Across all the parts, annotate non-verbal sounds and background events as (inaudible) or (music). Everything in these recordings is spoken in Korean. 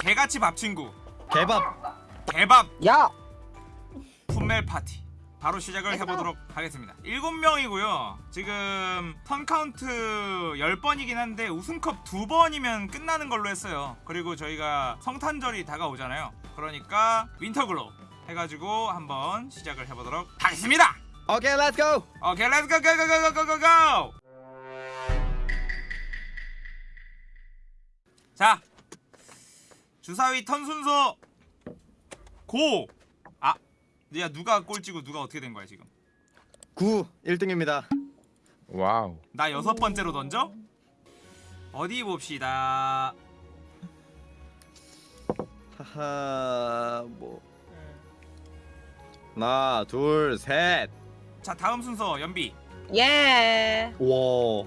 개같이 밥 친구. 개밥. 개밥. 야! Pummel Party. 바로 시작을 해보도록 하겠습니다. 7명이고요. 지금 turn count 10번이긴 한데 우승컵 2번이면 끝나는 걸로 했어요. 그리고 저희가 성탄절이 다가오잖아요. 그러니까 winter 걸로 해가지고 한번 시작을 해보도록 하겠습니다. 오케이 let's go 오케이 렛츠 고 고고고고고고 자 주사위 턴 순서 go! 아! 야 누가 꼴찌고 누가 어떻게 된 거야 지금 9 1등입니다 wow. 나 여섯 번째로 던져? 어디 봅시다 하하 뭐 하나 둘셋 자 다음 순서 연비 예! 와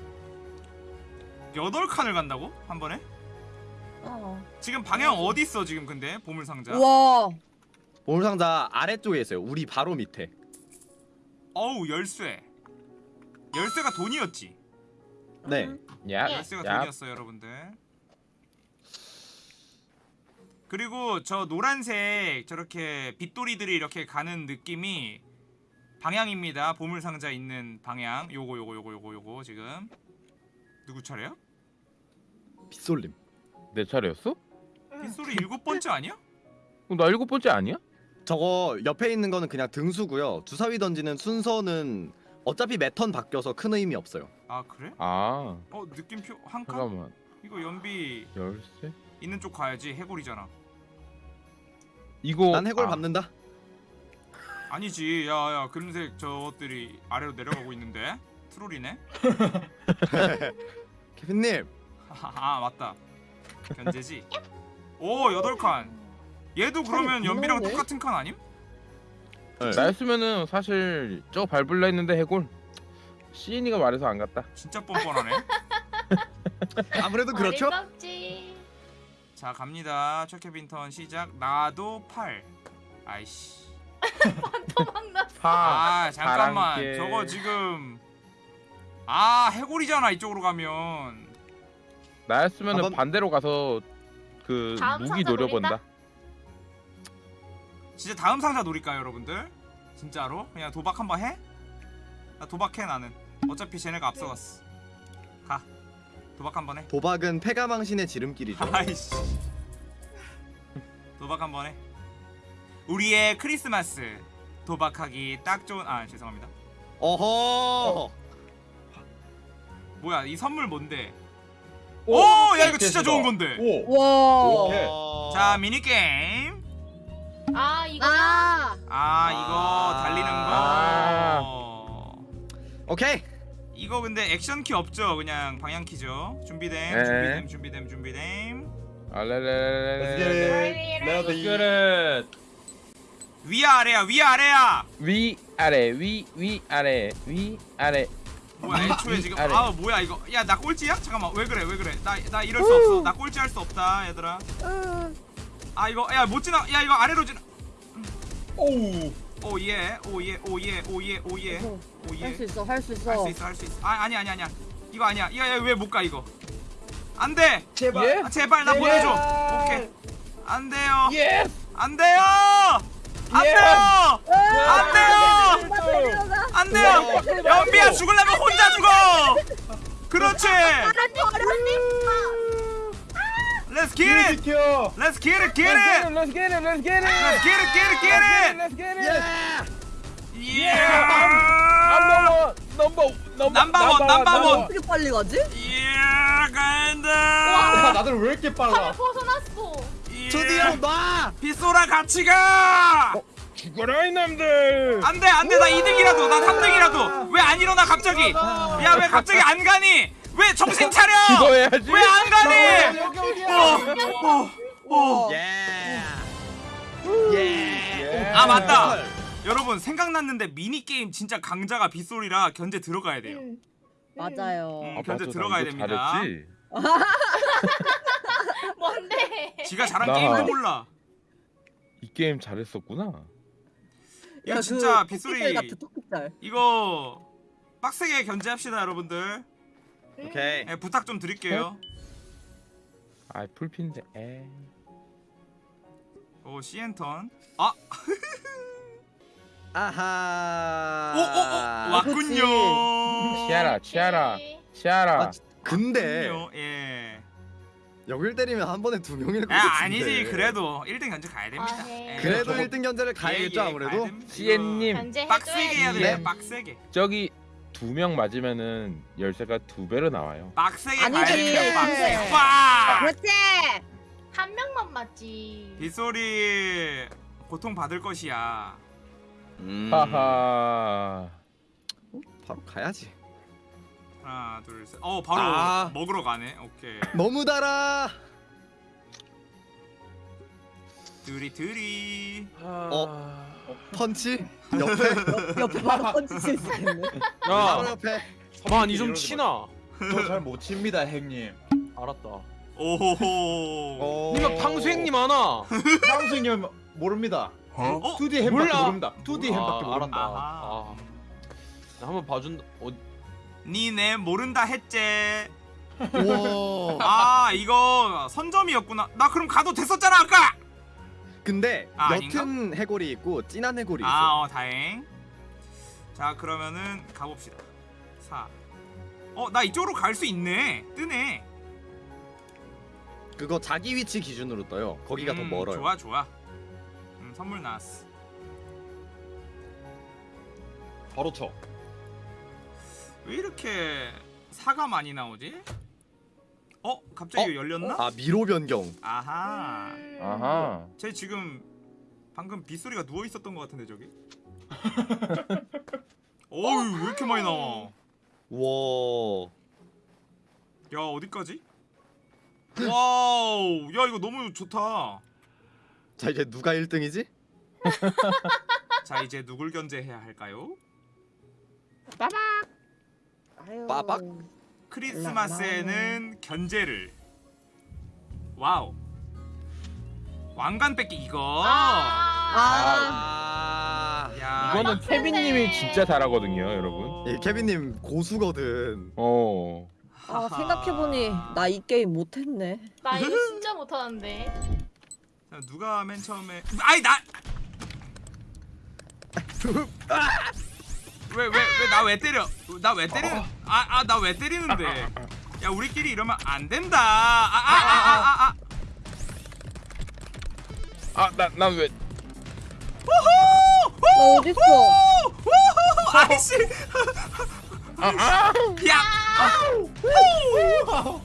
여덟 칸을 간다고? 한 번에? 어. 지금 방향 어디 있어 지금 근데? 보물 상자. 우와! 보물 상자 아래쪽에 있어요. 우리 바로 밑에. 어우 열쇠. 열쇠가 돈이었지. 네. 야. 열쇠가 야. 돈이었어요 여러분들. 그리고 저 노란색 저렇게 빗돌이들이 이렇게 가는 느낌이 방향입니다. 보물 상자 있는 방향. 요거 요거 요거 요거 요거 지금. 누구 차례야? 빗솔림 내 차례였어? 빗소리 일곱 (laughs) 번째 아니야? 어, 나 일곱 번째 아니야? 저거 옆에 있는 거는 그냥 등수고요 주사위 던지는 순서는 어차피 매턴 바뀌어서 큰 의미 없어요 아 그래? 아. 어 느낌표 한 칸? 잠깐만. 이거 연비 열쇠? 있는 쪽 가야지 해골이잖아 이거 난 해골 아, 밟는다 아니지 야야 금색 저것들이 아래로 내려가고 있는데 트롤이네 (laughs) (laughs) 케빈님 아 맞다 견제지 오 여덟 칸 얘도 그러면 연비랑. 똑같은 칸 아님? 네. 나였으면은 사실 저 밟을라 했는데 해골. 시인이가 말해서 안 갔다. 진짜 뻔뻔하네 (laughs) 아무래도 그렇죠 어림없지. 자 갑니다 최케빈턴 시작 나도 8 아이씨 도망났어. 파. 아 잠깐만. 저거 지금 아 해골이잖아 이쪽으로 가면 나였으면 은 한번- 반대로 가서 그 다음 무기 상자 노려본다. 노린다? 진짜 다음 상자 노릴까요 여러분들? 진짜로? 그냥 도박 한번 해? 나 도박해 나는. 어차피 쟤네가 앞서갔어. 가. 도박 한번 해. 도박은 패가망신의 지름길이죠. (laughs) 아이씨. 도박 한번 해. 우리의 크리스마스. 도박하기 딱 좋은 아 죄송합니다. 어허! 뭐야 이 선물 뭔데 오, 오야 이거 진짜. 좋은 건데 오. 와! 오케이. 어. 자 미니게임 아 이거 아! 아 이거 달리는 아. 거 오케이 이거 근데 액션키 없죠 그냥 방향키죠 준비됨 네. 준비됨 준비됨 준비됨 Let's 알레레레레레. get it. Let's get it. 위야 아래야 위야 아래야 위 아래 위 위 아래 위 아래. 뭐야 애초에 지금. 아 뭐야 이거. 야 나 꼴찌야? 잠깐만 왜 그래 왜 그래? 나 나 이럴 수 없어. 나 꼴찌 할 수 없다 얘들아. 아 이거 야 못 지나 야 이거 아래로 지나. 오. 오예 오예 오예 오예 오예. 오예. 할 수 있어, 할 수 있어. 할 수 있어 할 수 있어. 아 아니 아니 아니야. 이거 아니야. 이거 왜못 가 이거? 안돼! 제발. 예? 아, 제발 나 보내줘. 오케이. 안 돼요. 예. 안 돼요 안 예. 돼요 안 돼요! 안 돼요 연비야 죽으려면 혼자 죽어 그렇지 Let's get it. Let's get it get it Let's get it. Let's get it. Let's get it get it get it Let's get it. Yeah number number number number one, number one. 어떻게 빨리 가지? Yeah 간다 야, 니들 왜 이렇게 빨라? 벗어났어. 드디어 놔! 빗소라 같이 가! 죽어라 이놈들. 안돼 안돼. 나 2등이라도 나 3등이라도. 왜 안 일어나 갑자기? 야 왜 갑자기 안 가니? 왜 정신 (laughs) 차려? 기도해야지. 왜 안 가니? 여기 여기야. 어, 어. 예. 예. 아 맞다. 여러분 생각났는데 미니게임 진짜 강자가 빗소리라 견제 들어가야 돼요. 맞아요. 음, 아, 견제 맞아, 나 들어가야 됩니다. 잘했지. 뭔데? 지가 잘한 나- 게임도 몰라 이 게임 잘했었구나. 이거 야, 진짜 그 빗소리 토끼살 같아, 토끼살. 이거 빡세게 견제합시다 여러분들 오케이 예, 부탁 좀 드릴게요 아 풀핀데. 에. 오 시엔턴. 아, (laughs) 아하. 오, 오, 오, 왔군요. 치아라 치아라 치아라 아, 근 데 왔군요. 예. 여길 때리면 한 번에 두 명일 것 아, 같은데. 아니지. 그래도 1등 견제 가야 됩니다. 아, 네. 예. 그래도 저거- 1등 견제를 가야겠죠 예, 예, 가야 아무래도. CN님 빡세게 해야 돼요. 네. 빡세게. 저기 두 명 맞으면은 열쇠가 두 배로 나와요 빡세게 아니지. 가야 됩니다. 빡세게. 빡! 그렇지. 한 명만 맞지. 빗소리 고통 받을 것이야. 음, 하하 바로 가야지. 하나, 둘, 셋. 어, 바로 아. 먹으러 가네. 오케이. 너무 달아. 드리 드리. 어? 펀치 옆에 옆에 바로 던질 수 있겠네. 바로 야, 옆에. 많이 좀 치나. 저잘못 칩니다 형님. 알았다. 오호호. 어... 니가 탕수행님 하나. 상수님 모릅니다. 어? 2D 햄밖에 몰라. 모릅니다. 2D 햄밖에 아. 알았다. 아하. 아. 나 한번 봐준다. 어, 니네 모른다 했제. 아 이거 선점이었구나. 나 그럼 가도 됐었잖아 아까. 근데 아, 옅은 해골이 있고 진한 해골이 있어. 아, 어, 다행. 자, 그러면은 가봅시다. 4. 어, 나 이쪽으로 갈 수 있네. 뜨네. 그거 자기 위치 기준으로 떠요. 거기가 더 음, 멀어요. 좋아, 좋아. 음, 선물 나왔어. 바로 쳐. 왜 이렇게 사가 많이 나오지? 어, 갑자기 어? 열렸나? 아 미로 변경. 아하. 음. 아하 쟤 지금 방금 빗소리가 누워 있었던 것 같은데 저기. (laughs) 어우, 왜 이렇게 많이 나와? 와. 야 어디까지? wow 야 이거 너무 좋다 자 이제 누가 1등이지? 자 이제 누굴 견제해야 할까요? 아유. 빠박. 크리스마스에는 견제를 wow 왕관 뺏기 이거 아. 아. 야 이거는 빡센데. 케빈님이 진짜 잘하거든요 여러분 예, 케빈님 고수거든. 어 아 생각해보니 나 이 게임 못했네. 나 이거 진짜 못하는데. 자, 누가 맨 처음에 아이 나 (laughs) 왜 왜 왜 나 왜 때려? 나 왜 때리는 아아 나 왜 때리는데? 야 우리끼리 이러면 안 된다. 아아아 아아 아, 나 어딨어? 오! 아이씨. 아, 아! 야!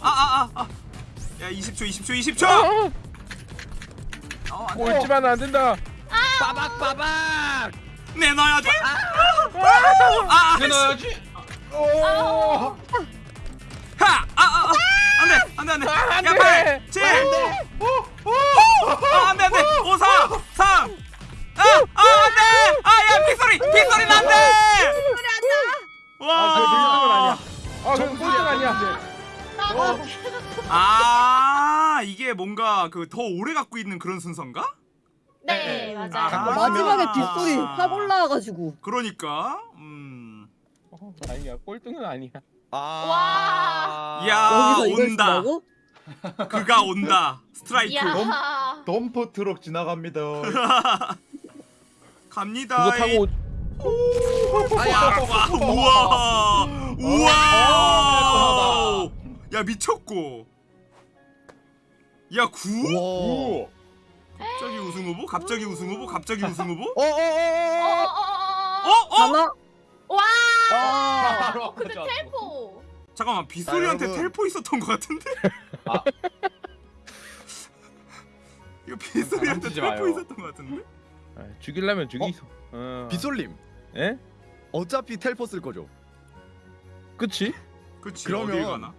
아아아 아, 야 20초 20초 20초! 어. 꼴찌만 안 된다. 빠박 빠박. 내놔야지 아, 내놔야지. 오! 하! 아, 아, 아. 안 돼, 안 돼, 안 돼. 안 야, 돼. 8, 7, 아, 안 돼, 안 돼. 5, 4, 3. 아, 아, 안 돼. 아, 야, 빗소리, 빗소리는 안 돼. 아 그게 꼴등은 아니야 와. 아 꼴등 아니야 아, 이게 뭔가 그 더 오래 갖고 있는 그런 순서인가? 네 아, 맞아요. 마지막에 아. 뒷소리 확 올라와가지고. 그러니까, 음, 어, 아니야 꼴등은 아니야 아. 야. 여기서 이걸 온다. 그가 온다. 스트라이크. 이야. 덤프 트럭 지나갑니다. (laughs) 갑니다. 그거 타고 와, 와, 우와, 우와. 야 미쳤고. 야 구? 와. 오! 갑자기 우승 후보? 갑자기 우승 후보? 갑자기 우승 후보? 어, 어, 어, 어. 어? 어? 와. 아. 바로 근데 가져왔어. 텔포. 잠깐만 빗소리한테 자, 여러분. 텔포 있었던 것 같은데? 아. (laughs) 이거 빗소리한테 만지지 텔포 마요. 있었던 것 같은데? 아, 죽이려면 죽이소 어. 비솔님. 예? 어차피 텔포 쓸 거죠. 그치? 그치 그러면- 어딜 가나?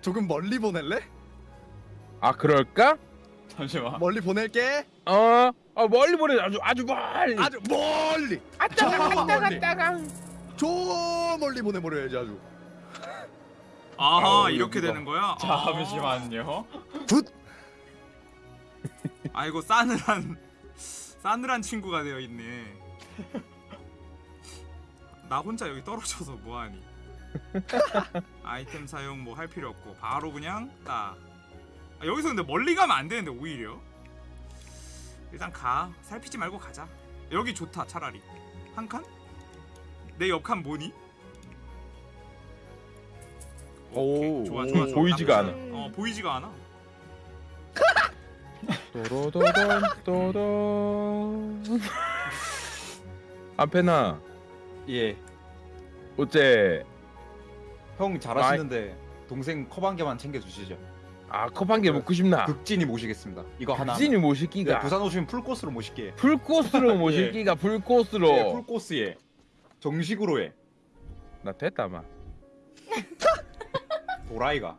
조금 멀리 보낼래? 아 그럴까? 잠시만. 멀리 보낼게. 어, 어 멀리 보내 아주 아주 멀리 아주 멀리. 아따가 저 아따가. 아따가 저 멀리 보내버려야지 아주. 아하 아우, 이렇게. 되는 거야? 잠시만요. 아이고 싸늘한 싸늘한 친구가 되어 있네. 나 혼자 여기 떨어져서 뭐하니? (laughs) 아이템 사용 뭐 할 필요 없고 바로 그냥 딱. 아, 여기서 근데 멀리 가면 안 되는데 오히려. 일단 가 살피지 말고 가자 여기 좋다 차라리 한 칸? 내 옆칸 뭐니? 오. 좋아 좋아 좋아 보이지가 않아. 어 보이지가 않아 또로도던 또던 안페나 예. 어째 형 잘하시는데 동생 컵 한 개만 챙겨 주시죠. 아 컵한개 먹고 싶나? 극진이 모시겠습니다. 이거 하나. 극진이 네, 모시기가 부산 오시면 풀 코스로 모실게. 풀코스로 (laughs) 모시기가 풀코스로 네, 풀 코스에 정식으로 해. 나 됐다 마 (laughs) 도라이가.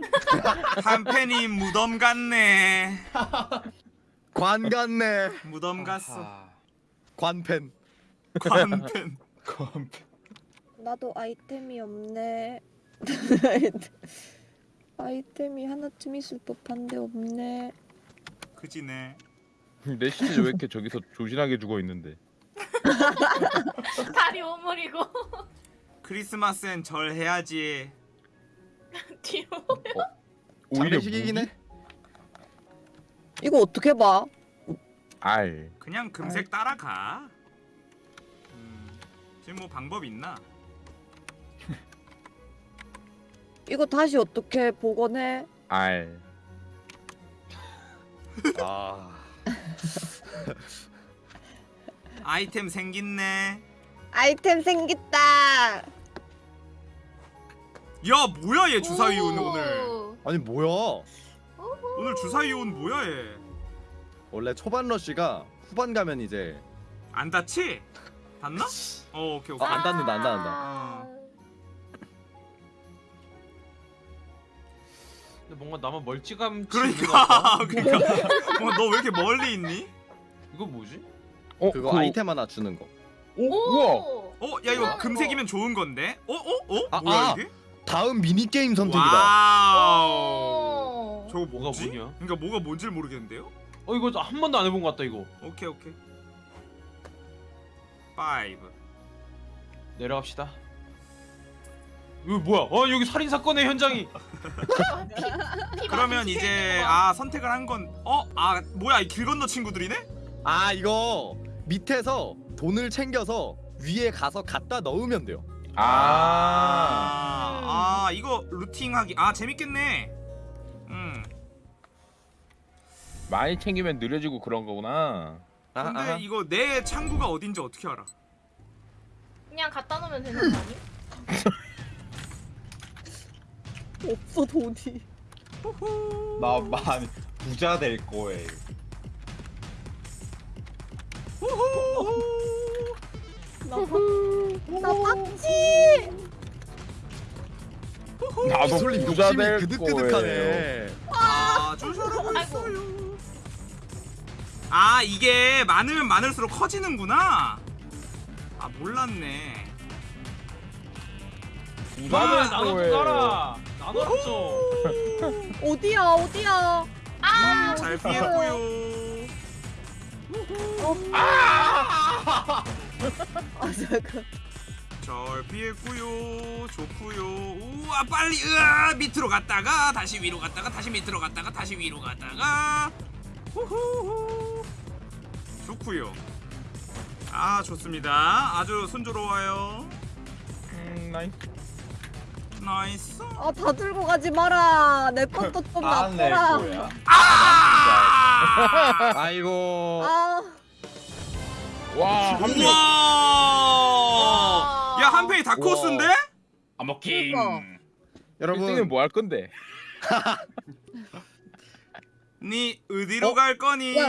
(laughs) 한 팬이 무덤 갔네 관 같네. 무덤 갔어. 관팬. 관팬 컴. 나도 아이템이 없네. 아이템이 하나쯤 있을 법한데 없네. 그지네 (laughs) 내 시체 왜 이렇게 저기서 조신하게 죽어 있는데 (laughs) 다리 오므리고 (laughs) 크리스마스엔 절 해야지 뒤로. 오히려 장례식이긴 해. 이거 어떻게 봐? 알 그냥 금색 따라가 음, 지금 뭐 방법 있나? 이거 다시 어떻게 복원해? 알. (laughs) 아. (laughs) 아이템 생긴네 아이템 생겼다. 야 뭐야 얘 주사위원 오. 오늘 아니 뭐야? 오늘 주사위원 뭐야 얘 원래 초반 러쉬가 후반 가면 이제 안 다치? 닿나? (laughs) 어 오케이 오케이 아, 안 닿는다, 안 닿는다. 뭔가 나만 같다. 그러니까 (laughs) 그러니까 어, 너왜 이렇게 멀리 있니? 이거 뭐지? 어 그거 그- 아이템 하나 주는 거. 우와. 오. 어? 야 이거 우와, 금색이면 좋은 건데? 어? 어? 어? 아, 뭐야 아, 이게? 다음 미니 게임 선택이다. 저거 뭐가 뭐지? 뭐냐? 그러니까 뭐가 뭔지를 모르겠는데요? 어 이거 한 번도 안 해본 것 같다 이거. 오케이 오케이 5 내려갑시다. 이거 뭐야? 어 여기 살인 사건의 현장이. 피 그러면 이제. 아 선택을 한 건 어? 아 뭐야 이 길 건너 친구들이네? 아 이거 밑에서 돈을 챙겨서 위에 가서 갖다 넣으면 돼요. 아. 아, 아 이거 루팅하기 아 재밌겠네 음 많이 챙기면 느려지고 그런 거구나. 아, 근데 아. 이거 내 창구가 어딘지 어떻게 알아? 그냥 갖다 놓으면 되는 거 아니? (laughs) 없어 돈이. 나 많이 부자 될 거예요. 나, 박- 나. 나도 기술님 부자 욕심이 될 그득그득하네. 아주 잘하고 아이고. 있어요 아 이게 많으면 많을수록 커지는구나 아 몰랐네 부자 아, 될 나도 좀 거예요. 좀. 어디야 어디야? 아. 잘 피했고요. 아! 잠깐. 잘 피했고요. 좋고요. 우와 빨리 으아! 밑으로 갔다가 다시 위로 갔다가 다시 밑으로 갔다가 다시 위로 갔다가. 후후후. 좋고요. 아 좋습니다. 아주 순조로워요. 음, 나이스. 나이스 아 다 들고 가지 마라. 내 것도 (laughs) 좀 안낼 놔둬라. 거야. 아 아이고. 아 와, 한 명. 우와 야한 팬이 다코스인데? 아머킹. 그러니까. 여러분 1등은 뭐 할 건데? (laughs) 니 어디로 어? 갈 거니? 야.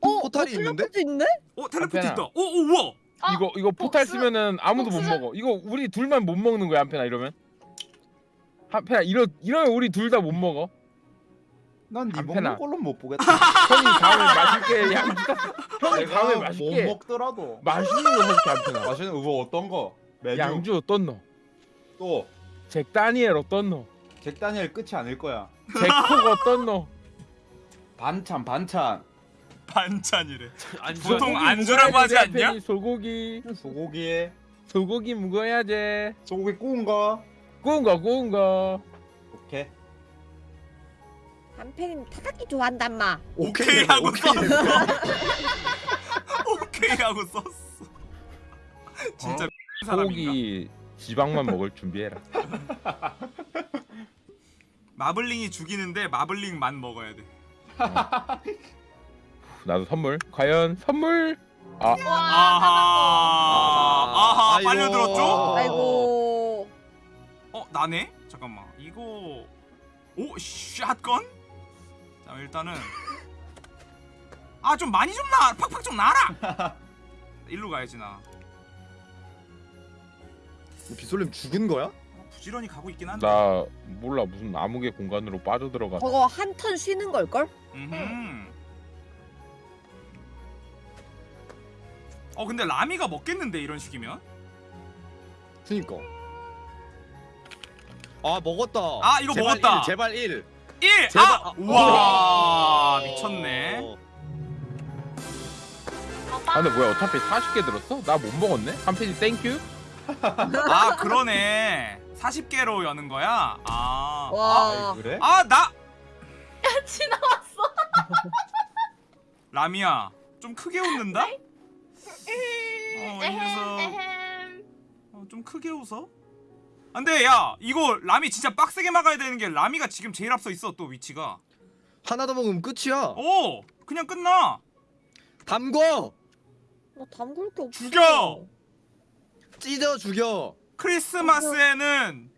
어 포탈이 어, 있는데? 텔레포트 있네? 어 텔레포트. 있다 오 오, 우와 아, 이거 이거 포탈 쓰면은 아무도 못 먹어. 이거 우리 둘만 못 먹는 거야 한편아 이러면. 한편아 이러 이러면 우리 둘 다 못 먹어. 난네 안 먹는. 걸로 못 보겠다. (laughs) 형이 다음에 맛있게 양주다. 형이 다음에 못 맛있게 먹더라도 맛있는 거 사줄게 한편아. 맛있는 뭐 어떤 거? 메뉴 양주 어떤 너? 또 잭 다니엘 어떤 너? 잭 다니엘 끝이 아닐 거야. 잭콕 어떤 너? 반찬 반찬 반찬이래 안 보통 좋아. 안 주라고 하지 않냐? 소고기 소고기에 소고기 먹어야지. 소고기 구운 거. 구운 거 구운 거. 오케이. 한편은 타닥기 좋아한단 마. 오케이 하고 오케이 썼어. 오케이 하고 썼어. 진짜 사람인가? 소고기 지방만 먹을 준비해라. 마블링이 죽이는데 마블링만 먹어야 돼. 나도 선물. 과연 선물? 아, 와 아하. 아하. 아이고. 빨려 들었죠? 아이고. 어 나네? 잠깐만. 이거 오 샷건? 자 일단은 아 좀 많이 좀 나. 팍팍 좀 나라. (laughs) 일로 가야지 나. 비솔님 죽은 거야? 부지런히 가고 있긴 한데. 나 몰라 무슨 암흑의 공간으로 빠져들어가. 저거 한 턴 쉬는 걸 걸? 음흠. 어 근데 라미가 먹겠는데 이런 식이면? 그니까. 아 먹었다. 아, 이거 제발 먹었다. 일, 제발 1. 1! 제발- 아! 우와 미쳤네. 아 근데 뭐야 어차피 40개 들었어? 나 못 먹었네? 한 페이지 땡큐? (laughs) 아 그러네 40개로 여는 거야? 아 와. 아이, 그래? 아 나! 지나왔어. 라미야 좀 크게 웃는다? 네? (laughs) 어, 이 녀석. 어, 좀 크게 웃어? 안돼 야 이거 라미 진짜 빡세게 막아야 되는 게 라미가 지금 제일 앞서 있어 또 위치가 하나 더 먹으면 끝이야. 오! 그냥 끝나 담궈. 나 담글 게 없어. 죽여! 찢어 죽여. 크리스마스에는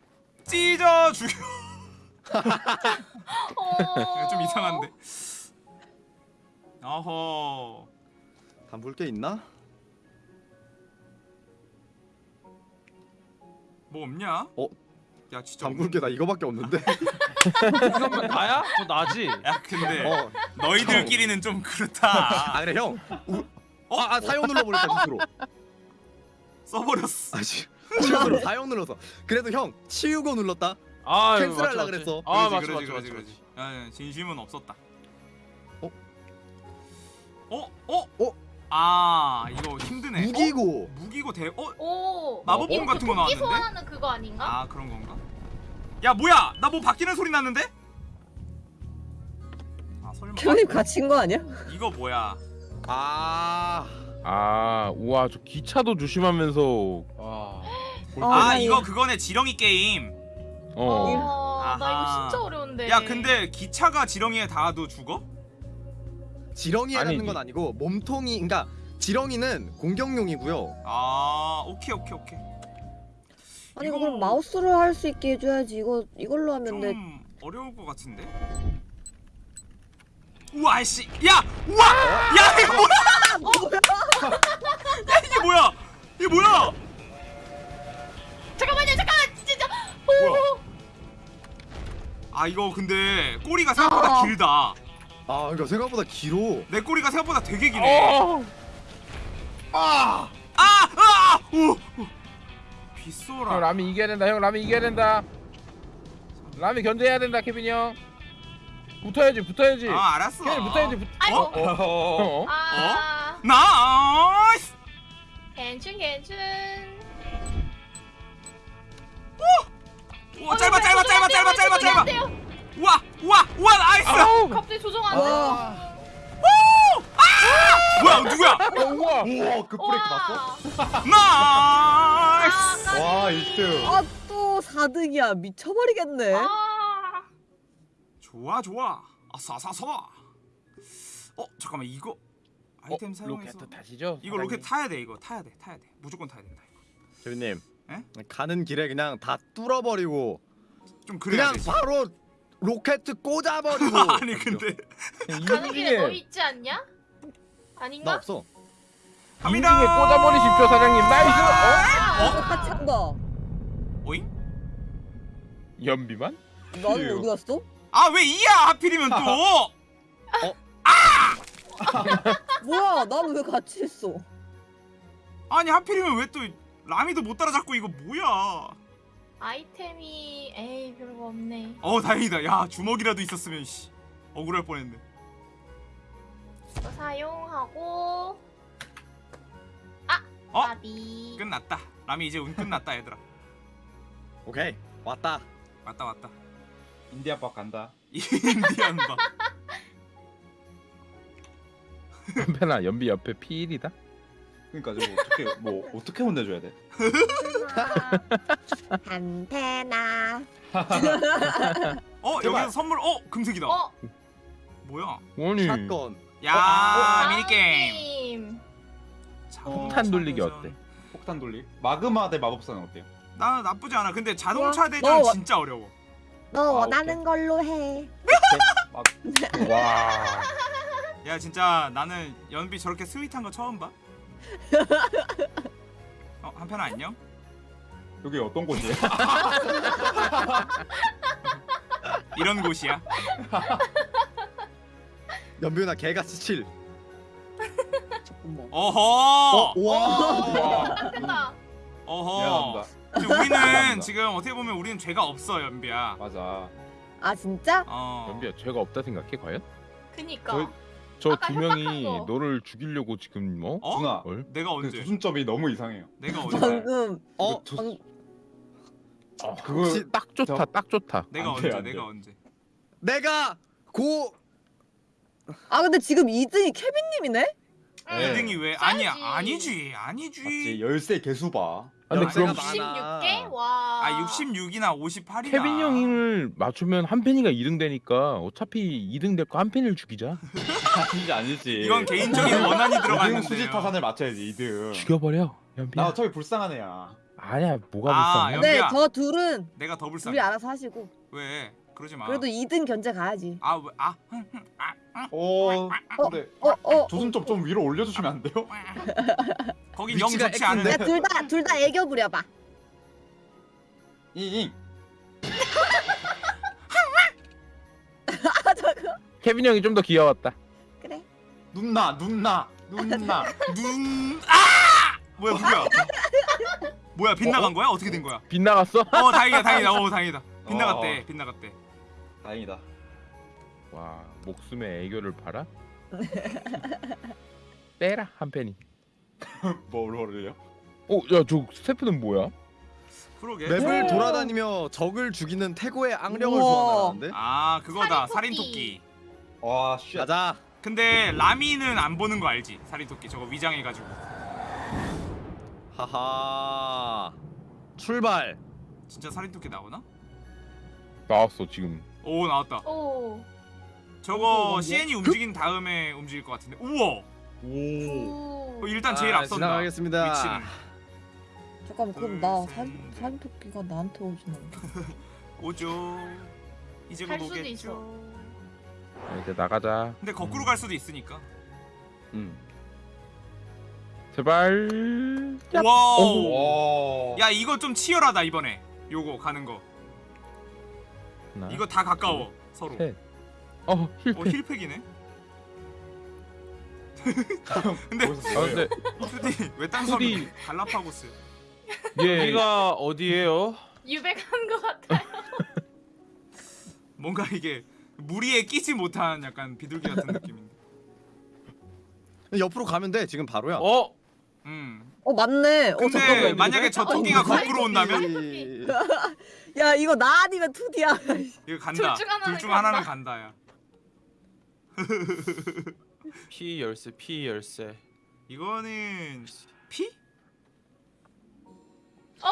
찢어 죽여 어... 좀 이상한데 어허 담글 게 있나? 뭐 없냐? 어? 야 진짜 담글 게 나 이거밖에 없는데. (laughs) 이거면 나야? 저 나지. 야 근데 어. 너희들끼리는 좀 그렇다 아 그래 형. 우... 어? 아, 아 사용 눌러버렸다 스스로. 써버렸어 아 씨. 치우고 사용 눌러서. 그래도 형 치우고 눌렀다. 아, 캔슬하려 맞지, 맞지. 그랬어. 아, 맞지, 그러지, 맞지, 그러지, 맞지, 그러지. 야, 야, 진심은 없었다 어? 어? 어? 어? 아 이거 힘드네 무기고. 어? 무기고 대... 어? 오. 마법봉 어, 같은 거 나왔는데? 소환하는 그거 아닌가? 아 그런 건가? 야 뭐야 나 뭐 바뀌는 소리 났는데? 아 설마 (laughs) 결이 갇힌 거 아니야? 이거 뭐야 아. 아 우와 저 기차도 조심하면서 와. 어, 아나 이거 그거네 지렁이 게임 어 어, 나. 이거 진짜 어려운데. 야 근데 기차가 지렁이에 닿아도 죽어? 지렁이라는 아니지. 건 아니고 몸통이 그러니까 지렁이는 공격용이고요. 아 오케이 오케이 오케이 아니 이거- 그럼 마우스로 할 수 있게 해줘야지. 이거 이걸로 하면 돼. 좀 어려울 것 같은데 우와 씨 야! 우와! 야 이거 뭐야! 야 이게 뭐야! 이게 뭐야! 잠깐만요, 잠깐. 진짜. 뭐야? 오. 아 이거 근데 꼬리가 생각보다 어. 길다 아 그러니까 생각보다 길어. 내 꼬리가 생각보다 되게 기네 어. 아! 아! 오! 오. 형 빗소라 라미 이겨야 된다 형 라미 이겨야 된다 라미 견제해야 된다 케빈이 형 붙어야지 붙어야지 아 알았어 케빈 붙어야지 붙... 아이고. 어? 어? 어? 아. nice! 괜춘 괜춘. 오 짧아 짧아 짧아 짧아 짧아 짧아 우와 우와 우와 nice 아우 갑자기 조정 안 돼. 와. 뭐야 누구야 어, 우와 우와 그 브레이크 봤어? nice 아, 와 까비. 1등. 아 또 4등이야. 미쳐버리겠네. 아. 좋아 좋아 아싸싸싸 어 잠깐만 이거 아이템 어, 사용해서 로켓 타시죠? 이거 로켓 타야 돼 이거 타야 돼 타야 돼 무조건 타야 된다 이거 교수님. 에? 가는 길에 그냥 다 뚫어버리고 좀 그래야 그냥 되지 바로 로켓 꽂아버리고. (laughs) 아니 근데 가는 길에 너 이중에 있지 않냐? 나 아닌가? 없어. 갑니다 이중에 꽂아버리십시오 사장님 나이스 어? 어? 같이 한 거. 오잉? 연비만? 넌 어디 갔어? 아왜 이야 하필이면 또 (laughs) (laughs) 뭐야? 난왜 같이 있어? 아니 하필이면 왜 또 라미도 못 따라잡고 이거 뭐야 아이템이 에이 별거 없네. 어 다행이다 야 주먹이라도 있었으면 씨 억울할 뻔했네 이거 사용하고 아 어? 까비. 끝났다 라미 이제 운 끝났다 얘들아 (laughs) 오케이 왔다. 왔다 왔다 인디아 박 간다. 인디언 바. 한편아 연비 옆에 P1이다. 그러니까 저거 어떻게 뭐 어떻게 혼내줘야 돼? (laughs) (laughs) 안테나. (laughs) 어 제발. 여기서 선물. 어 금색이다. 어? 뭐야? 아니 샷건. 야 아, 미니 게임. 폭탄 돌리기 어때? 폭탄 돌리. 마그마 대 마법사는 어때요? 나 나쁘지 않아. 근데 자동차 와, 대전 너 와- 진짜 어려워. 너 아, 원하는 걸로 해. 와. 야 진짜 나는 연비 저렇게 스윗한 거 처음 봐. (laughs) 어 한편 안녕? 여기 어떤 곳이에요? (laughs) 이런 곳이야. 연비나 개같이 칠. 어허. 와. 딱 된다. 어허. 미안합니다. 우리는. 지금 어떻게 보면 우리는 죄가 없어 연비야. 맞아. 아 진짜? 어. 연비야 죄가 없다 생각해 과연? 그니까. 저- 저 아까 두 명이 협박한 거. 너를 죽이려고 지금 뭐? 어? 누나. 뭘? 내가 그 언제? 조준점이 너무 이상해요. 내가 (laughs) 언제? 방금 어? 저- 방, 그거 혹시 딱 좋다 저- 딱 좋다. 내가 안 언제? 돼. 내가 언제? 내가 고 아 근데 지금 2등이 케빈님이네? 네. 2등이 왜? 써야지. 아니야 아니지 아니지. 맞지 열쇠 개수 봐. 아, 근데 그럼 많아. 66개? 와. 아 66이나 58이나. 케빈 형을 맞추면 한 팬이가 2등 되니까 어차피 2등 될 거 한 팬을 죽이자. 아니지 아니지. 이건 개인적인 원한이 들어갔는데. 수지 타산을 맞춰야지 2등. 죽여버려 연비야. 나 어차피 불쌍한 애야. 아니야 뭐가 아, 불쌍해? 연비야. 네, 저 둘은 내가 더 불쌍해. 둘이 알아서 하시고 왜? 그러지 마. 그래도 2등 견제 가야지. 아 왜? 아. 아, 아. 오. 근데 어 어. 조준점 좀 위로 올려주시면 안 돼요? (laughs) 거긴 영 위치가 좋지 않은. X인데? 야 둘 다 둘 다 애교 부려봐. 잉잉. 아 저거 케빈 형이 좀 더 귀여웠다. 그래. 눈나 눈나 (laughs) 눈나. 눈. 아! 뭐야 누구야? (laughs) 뭐야 빗나간 거야? 어떻게 된 거야? (laughs) 빗나갔어? 어 다행이다 다행이다. 어 다행이다. (laughs) 빗나갔대 어. 빗나갔대. 다행이다. 와 목숨의 애교를 팔아? (laughs) 빼라 한 팬이. 뭐를요? 어야저 스태프는 뭐야? 그러게. 맵을 오. 돌아다니며 적을 죽이는 태고의 악령을. 소환하는데. 아 그거다 살인토끼. 살인토끼. 와 shit. 가자. 근데 라미는 안 보는 거 알지? 살인토끼 저거 위장해가지고. 하하. 출발. 진짜 살인토끼 나오나? 나왔어 지금. 오 나왔다. 오. 저거 뭔데? CN이 움직인 다음에 움직일 것 같은데. 우와. 오. 오. 어, 일단 제일 아, 앞선다. 지나가겠습니다. 위치는. 잠깐만 그럼 둘, 나 셋, 살, 살인토끼가 나한테 오진 않나? (laughs) 오죠. 이제 곧갈 수도 오겠죠. 있어. 자, 이제 나가자. 근데 거꾸로 갈 수도 있으니까. 음. 제발. 와우. 와. 야 이거 좀 치열하다 이번에. 요거 가는 거. 하나, 이거 다 가까워 서로. 셋. 어어 힐패. 힐팩이네. (laughs) 근데 아? 근데 투디 왜딴. 소리? 갈라파고스. 얘 여기가 어디예요? 유백한 것 같아. (laughs) 뭔가 이게 무리에 끼지 못한 약간 비둘기 같은 느낌인데. 옆으로 가면 돼. 지금 바로야. 어? 음. 어 맞네. 어 근데 잠깐만. 만약에 저 토끼가 어, 거꾸로 온다면 이- 야 이거 나 아니면 투디야. 이거 (laughs) 간다. 둘 중 하나는 둘중 하나는 간다. 간다야. (laughs) P 열쇠 P 열쇠 이거는 피? 어?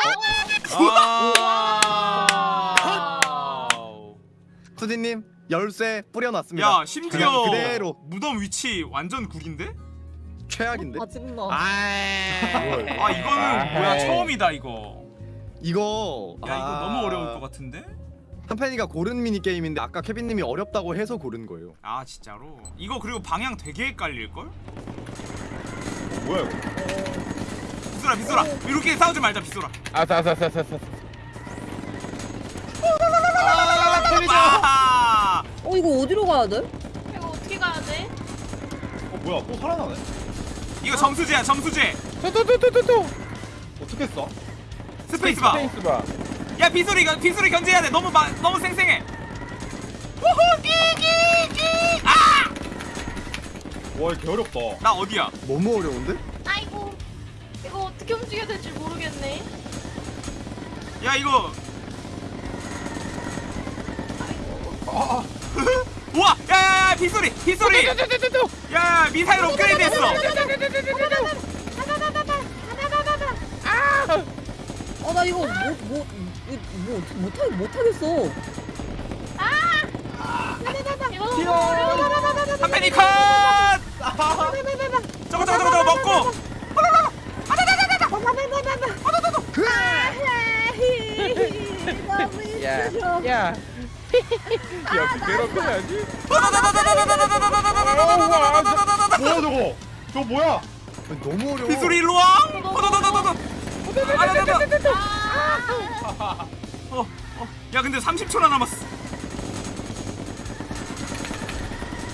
아 투디님 열쇠 뿌려놨습니다. 야 심지어 그냥 그대로. 무덤 위치 완전 구린데? 최악인데. 아 지금 나. 아. 아 이거는 아하이. 뭐야 처음이다 이거. 이거. 야 이거 아. 너무 어려울 것 같은데? 한팬이가 고른 미니 게임인데 아까 케빈님이 어렵다고 해서 고른 거예요. 아 진짜로? 이거 그리고 방향 되게 헷갈릴 걸? 뭐야 이거? 비소라 비소라 이렇게 싸우지 말자 비소라. 아싸싸싸싸싸. 아! 어 이거 어디로 가야 돼? 이거 어떻게 가야 돼? 어 뭐야 또 살아나네? 이거 점수제야 점수제. 또또또또또. 어떻게 써? space bar. space bar. 야 비소리 이거 비소리 견제해야 돼. 너무 마, 너무 생생해. 우후 끼끼끼. 아! 와개 어렵다. 나 어디야? 너무 어려운데? 아이고. 이거 어떻게 움직여야 될지 모르겠네. 야 이거 아이고. 아, (laughs) 우와 야야야 빗소리 빗소리 야 미사일 업그레이드 했어 어나 이거 뭐뭐 뭐 어떻게 못하 못하겠어. 이거 어려워. 한펜이 컷 저거 저거 저거 저거 먹고 야, 힘들어. 야. 야, 괴롭혀야지. 뭐야 저거? 저거 뭐야? 너무 어려워. 빗소리 일로 와 어, 어. 야 근데 30초나 남았어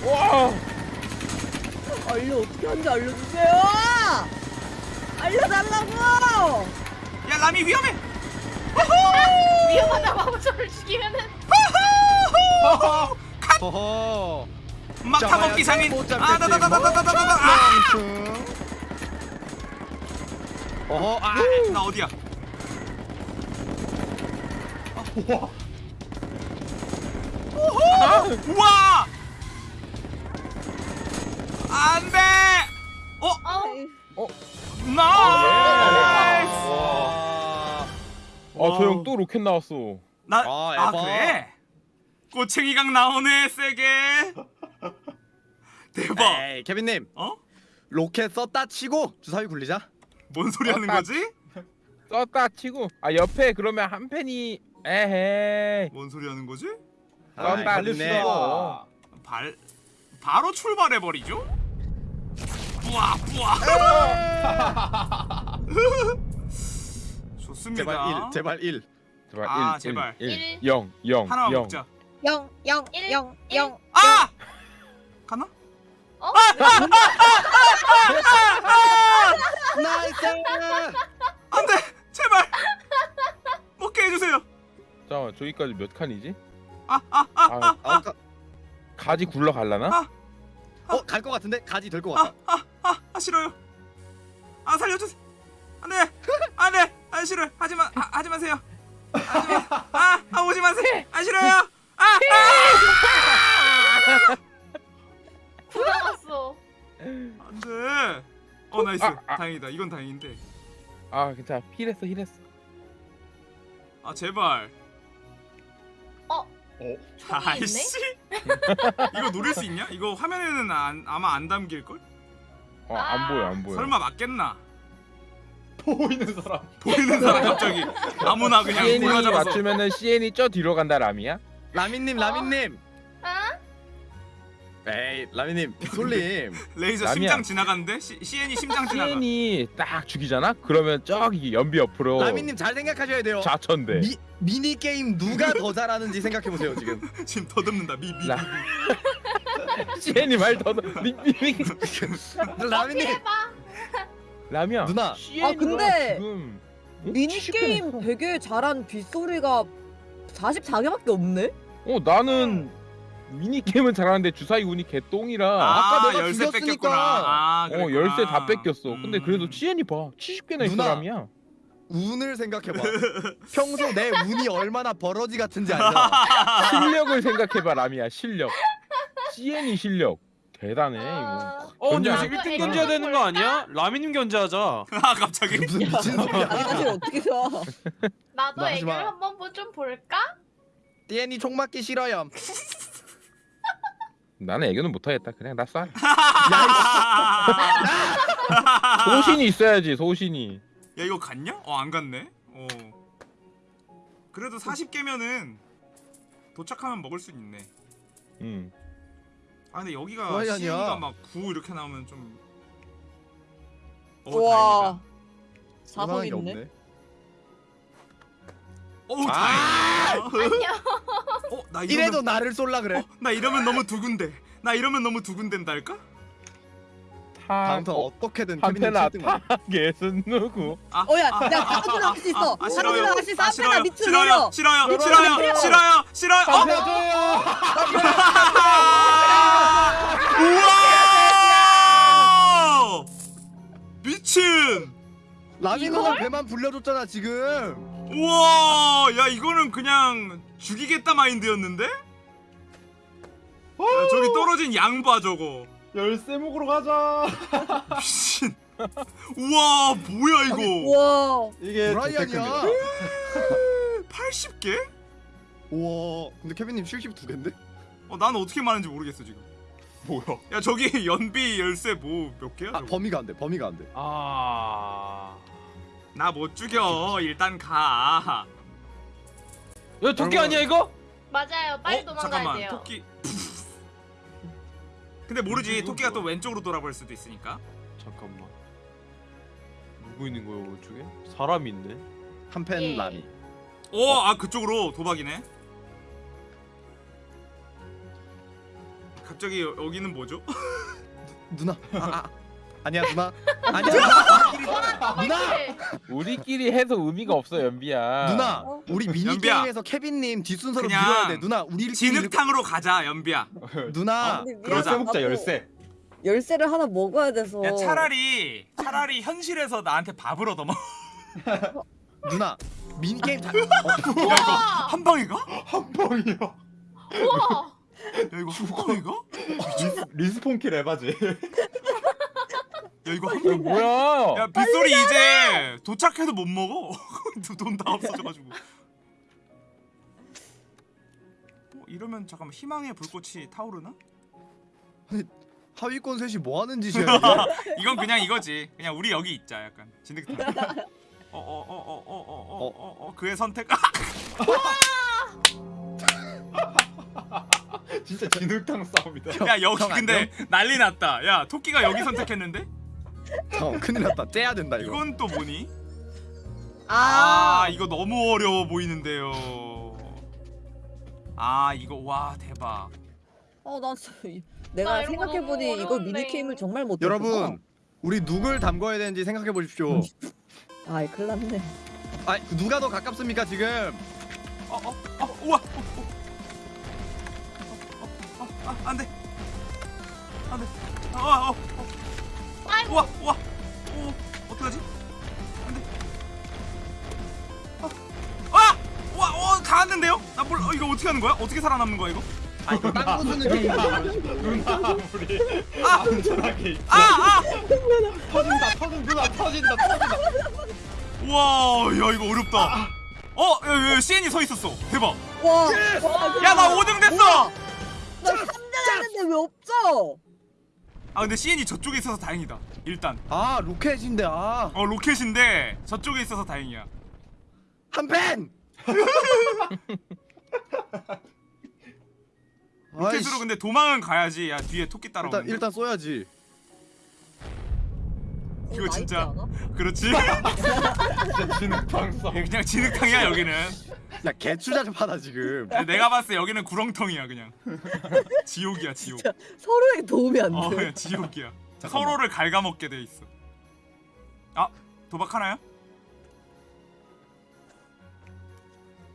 와. 알려 어떻게 하는지 알려주세요. 알려달라고. 야 라미 위험해 위험하다 마법사를 죽이면은 허허. 막타 먹기 상인. 아다다다다다다다다 아! 어허. 아. 나 어디야 우와. 우와 안돼 어 어 nice 와. 어, 저형 또 로켓 나왔어. 나, 아, 아. 그래? 꼬챙이각 나오네 세게 대박 에이, 케빈님 어? 로켓 썼다 치고 주사위 굴리자. 뭔 소리 하는 아, 거지? 썼다 치고. 아, 옆에 그러면 한 팬이 에헤이. 뭔 소리 하는 거지? 아, 썼다 치고. 아, 발 바로 출발해 버리죠? 뿌아 뿌아 좋습니다 제발 1 제발 1 제발 아, 1, 제발. 1, 일. 0, 0, 하나만 0. 먹자 영, 영, 일, 영, 일. 영. 아! 가나? 어? nice 안 돼 제발 먹게 해주세요 잠깐만, 저기까지 몇 칸이지? 아 아 아 아, 어, 가지 굴러 갈라나? 갈것 같은데 가지 될 것 같아 아, 아 싫어요. 아 살려주세요. 안 돼, 안돼, 아 싫어요. 하지마, 아, 하지 마세요. 하지 마. 아, 아 오지 마세요. 아 싫어요. 아, 아! 구나갔어. 안돼. 어 nice. 아, 아. 다행이다. 이건 다행인데. 아, 괜찮아. heal했어, heal했어. 아 제발. 어? 어? 아이씨. (laughs) 이거 노릴 수 있냐? 이거 화면에는 안, 아마 안 담길 걸? 어, 안 보여, 안 보여. 설마 맞겠나? 보이는 사람. 보이는 사람 갑자기 아무나 그냥 CN이 골라 잡아서. 맞추면은 CN이 쪄 뒤로 간다, 라미야? 라미님 어? 라미님 어? 에이 라미님 솔님 (laughs) 레이저 남이야. 심장 지나가는데? 시, CN이 심장 지나가. CN이 딱 죽이잖아? 그러면 저기 연비 옆으로 라미님 잘 생각하셔야 돼요 좌천돼. 미, 미니 게임 누가 더 잘하는지 생각해 보세요 지금 (laughs) 지금 더듬는다. 미미. 라- CN이 말 더, 미, 미, 미. (laughs) 라미님. 라미야. 누나. 아, 근데 지금 어? 미니 70 게임 개나 했어. 되게 잘한 빗소리가 44개밖에 없네. 어 나는 미니 게임은 잘하는데 주사위 운이 개똥이라. 아, 아까 내가 열쇠 죽였으니까. 뺏겼구나. 아, 어 그랬구나. 열쇠 다 뺏겼어. 근데 음. 그래도 CN이 봐 70개나 있어 누나. 라미야. 운을 생각해봐 (laughs) 평소 내 운이 얼마나 버러지 같은지 알잖아 실력을 생각해봐 라미야 실력. CN이 실력 대단해 이거. 아, 어 근데 안 1등 해. 견제해야 되는 거 아니야? 라미님 견제하자 (laughs) 아 갑자기 무슨 미친 소리야 아니 사실 어떻게 좋아? (laughs) 나도 애교를 마. 한번 뭐좀 볼까? 띠엔이 총 맞기 싫어요 (laughs) 나는 애교는 못하겠다. 그냥 나 쏴. 야 소신이 있어야지 소신이. 이거 갔냐? 어 안 갔네. 어. 그래도 40개면은 도착하면 먹을 수 있네. 응. 아 근데 여기가 뭐야, 아니야. CN이가 막9 이렇게 나오면 좀. 어 와. 다행이다. 있네. 없네. 어 아! 다행이다. 안녕. 어나 이래도 이러면 나를 쏠라 그래 어, 나 이러면 너무 두근데. 나 이러면 너무 두근댄달까? 타. 다음 턴 어, 어떻게든 케빈님 한테나 7등 만 타겟은 누구? 아, 어야, 아, 아, 가로질러 아, 할수 있어. 아, 가로질러 할수 있어. 아, 앞에다 밑으로 싫어요. 내려. 싫어요. 싫어요. 내려. 싫어요. 싫어요. 어? 우와! 미친! 라미 누나 배만 불려줬잖아 지금 우와! 야 이거는 그냥 죽이겠다 마인드였는데? 야, 저기 떨어진 양 봐 저거 열쇠 먹으러 가자. (laughs) 미친 우와 뭐야 이거 우와. 이게 브라이언이야. 80개? (laughs) 우와. 근데 케빈님 72개인데? 어 나는 어떻게 많은지 모르겠어 지금 뭐야? 야 저기 (laughs) 연비 열쇠 뭐 몇 개야 아 저거? 범위가 안 돼. 범위가 안 돼. 아. 나 못 죽여 일단 가 야 토끼. 아니야 이거? 맞아요. 빨리 어? 도망가야 잠깐만 돼요. 토끼 근데 모르지 토끼가 또? 왼쪽으로 돌아볼 수도 있으니까 잠깐만. 누구 있는 거야 오른쪽에? 사람이 있네. 한펜 예. 라미. 어아 그쪽으로 도박이네 갑자기 여, 여기는 뭐죠? (laughs) 누나. 아, 아. 아니야 누나. (laughs) 아니야 누나. 누나. 네. 우리끼리 해서 의미가 없어 연비야. 누나. 어? 우리 미니 연비야. 게임에서 케빈님 뒷순서로 그냥 밀어야 돼. 누나 우리 진흙탕으로 가자 연비야 누나. 근데 그러자. 열쇠 먹자 열쇠. 열쇠를 하나 먹어야 돼서. 야 차라리 차라리 현실에서 나한테 밥을 얻어먹어 (laughs) 누나. 미니 게임 다. 어, 야 이거 한 방에 가? 한 방이야. 우와. 야 이거 한 방에 가? res, respawn kill 에바지. 야 이거 한 이거 방에 뭐야? 야 빗소리 이제 도착해도 못 먹어? (laughs) 돈 다 없어져가지고. 어, 이러면 잠깐만 희망의 불꽃이 타오르나? 하위권 셋이 뭐 하는 짓이야? (laughs) 이건 그냥 이거지. 그냥 우리 여기 있자 약간. 진흙탕 어어어어어어어어어 그의 선택. 아! (laughs) 진짜 진흙탕 싸움이다. 야 여기 형 근데 난리 났다. 야 토끼가 여기 선택했는데 (laughs) 어, 큰일 났다. 째야 된다 이거. 이건 또 뭐니? 아. 아 이거 너무 어려워 보이는데요 아 이거 와 대박 어, 나 내가 이런 거 생각해 보니 너무 이거 어려운데. 미니 게임을 정말 못. 여러분 우리 누굴 담궈야 되는지 생각해 보십시오. (laughs) 아이 큰일 났네. 아 누가 더 가깝습니까 지금? 어 어어 어, 우와 어, 어. 우와 우와. 오 어떡하지? 안돼. 아 우와 어다 왔는데요? 나 몰라. 어, 이거 어떻게 하는 거야? 어떻게 살아남는 거야 이거? 아 이거 땅 부수는 게임. 누나 우리 아! 안전하게. 아아! 터진다 터진 누나 터진다 터진다. 우와 야 이거 어렵다. 어 야, 야, CN이 서 있었어. 대박. 와. 야나 5등 됐어. 나 3등 했는데 왜 없어? 아 근데 CN이 저쪽에 있어서 다행이다 일단 아 로켓인데 아. 어 로켓인데 저쪽에 있어서 다행이야 한 펜. (laughs) 로켓으로 근데 도망은 가야지 야 뒤에 토끼 일단 따라오는데 일단 쏘야지. 이거 나 있지 진짜. 그렇지 진짜 진흙탕. 그냥 진흙탕이야 여기는 야 개추잡하다 지금. 내가 봤을 때 여기는 구렁텅이야 그냥 지옥이야 지옥 서로에게 도움이 안어 돼. 지옥이야 잠깐만. 서로를 갉아먹게 돼 있어 아 도박하나요?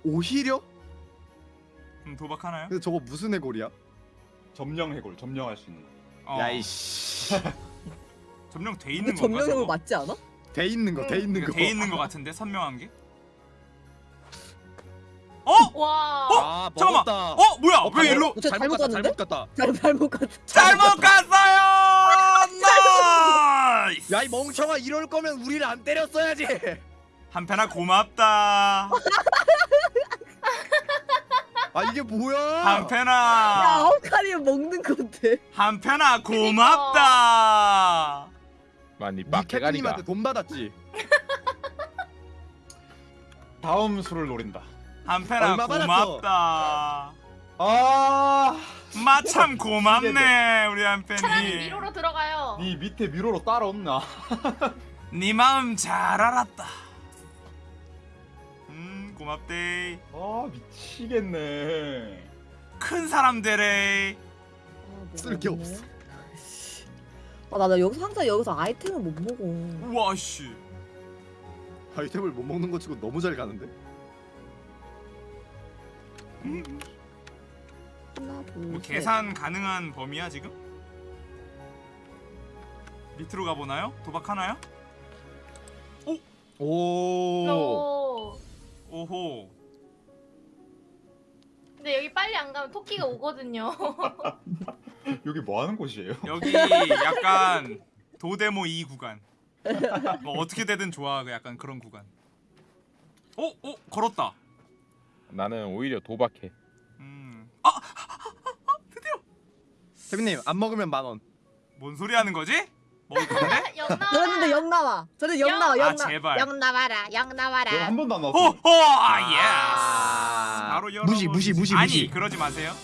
오히려? 음 도박하나요? 근데 저거 무슨 해골이야? 점령 해골 점령할 수 있는 거. 어, 야이씨. (laughs) 점령 돼 있는 점령형을 저거? 맞지 않아? 돼 있는 거, 돼 있는 이거 거. 돼 있는 거 같은데 선명한 게? (laughs) 어? 와. 아, 잠깐만. 먹었다. 어 뭐야 어, 왜 일로 저 잘못 갔다? 잘못 갔다. 잘 잘못 갔. 잘못 갔어요 nice 야 이 멍청아 이럴 거면 우리를 안 때렸어야지. (laughs) 한팬아 고맙다 (laughs) 아 이게 뭐야? 야 한팬아 아홉 칸이 먹는 건데. 한팬아 고맙다 많이 니 빡대가리가. 캡틴님한테 돈 받았지. 다음 수를 노린다. 한팬아 얼마 받았어? 고맙다 아, 마참 고맙네 우리 한편이 차라리 위로로 들어가요. 네 밑에 미로로 따라온나? 네 (laughs) 마음 잘 알았다 음 고맙대 아 미치겠네. 큰 사람 되래 쓸게 없어. 아 나 나 여기서 항상 여기서 아이템을 못 먹어. 우와 씨 아이템을 못 먹는 거 치고 너무 잘 가는데. 하나 둘. 뭐 셋. 계산 가능한 범위야 지금? 밑으로 가보나요? 도박하나요? 오. 오. 오호 근데 근데 여기 빨리 안 가면 토끼가 오거든요. (laughs) 여기 뭐 하는 곳이에요? 여기 약간 도데모 2 구간. 뭐 어떻게 되든 좋아. 그 약간 그런 구간. 오, 오, 걸었다. 나는 오히려 도박해. 음. 아, 케빈님 안 먹으면 만 원. 뭔 소리 하는 거지? 먹을 건데? (laughs) 영 저는 나와. 근데 영 나와. 저는 영 영? 나와. 아, 나. 제발. 영 나와라. 영 나와라. 한 번도 안 호, 나왔어. 호, 아, 예스. 바로 열어. 무시 무시 무시 아니, 무시. 그러지 마세요.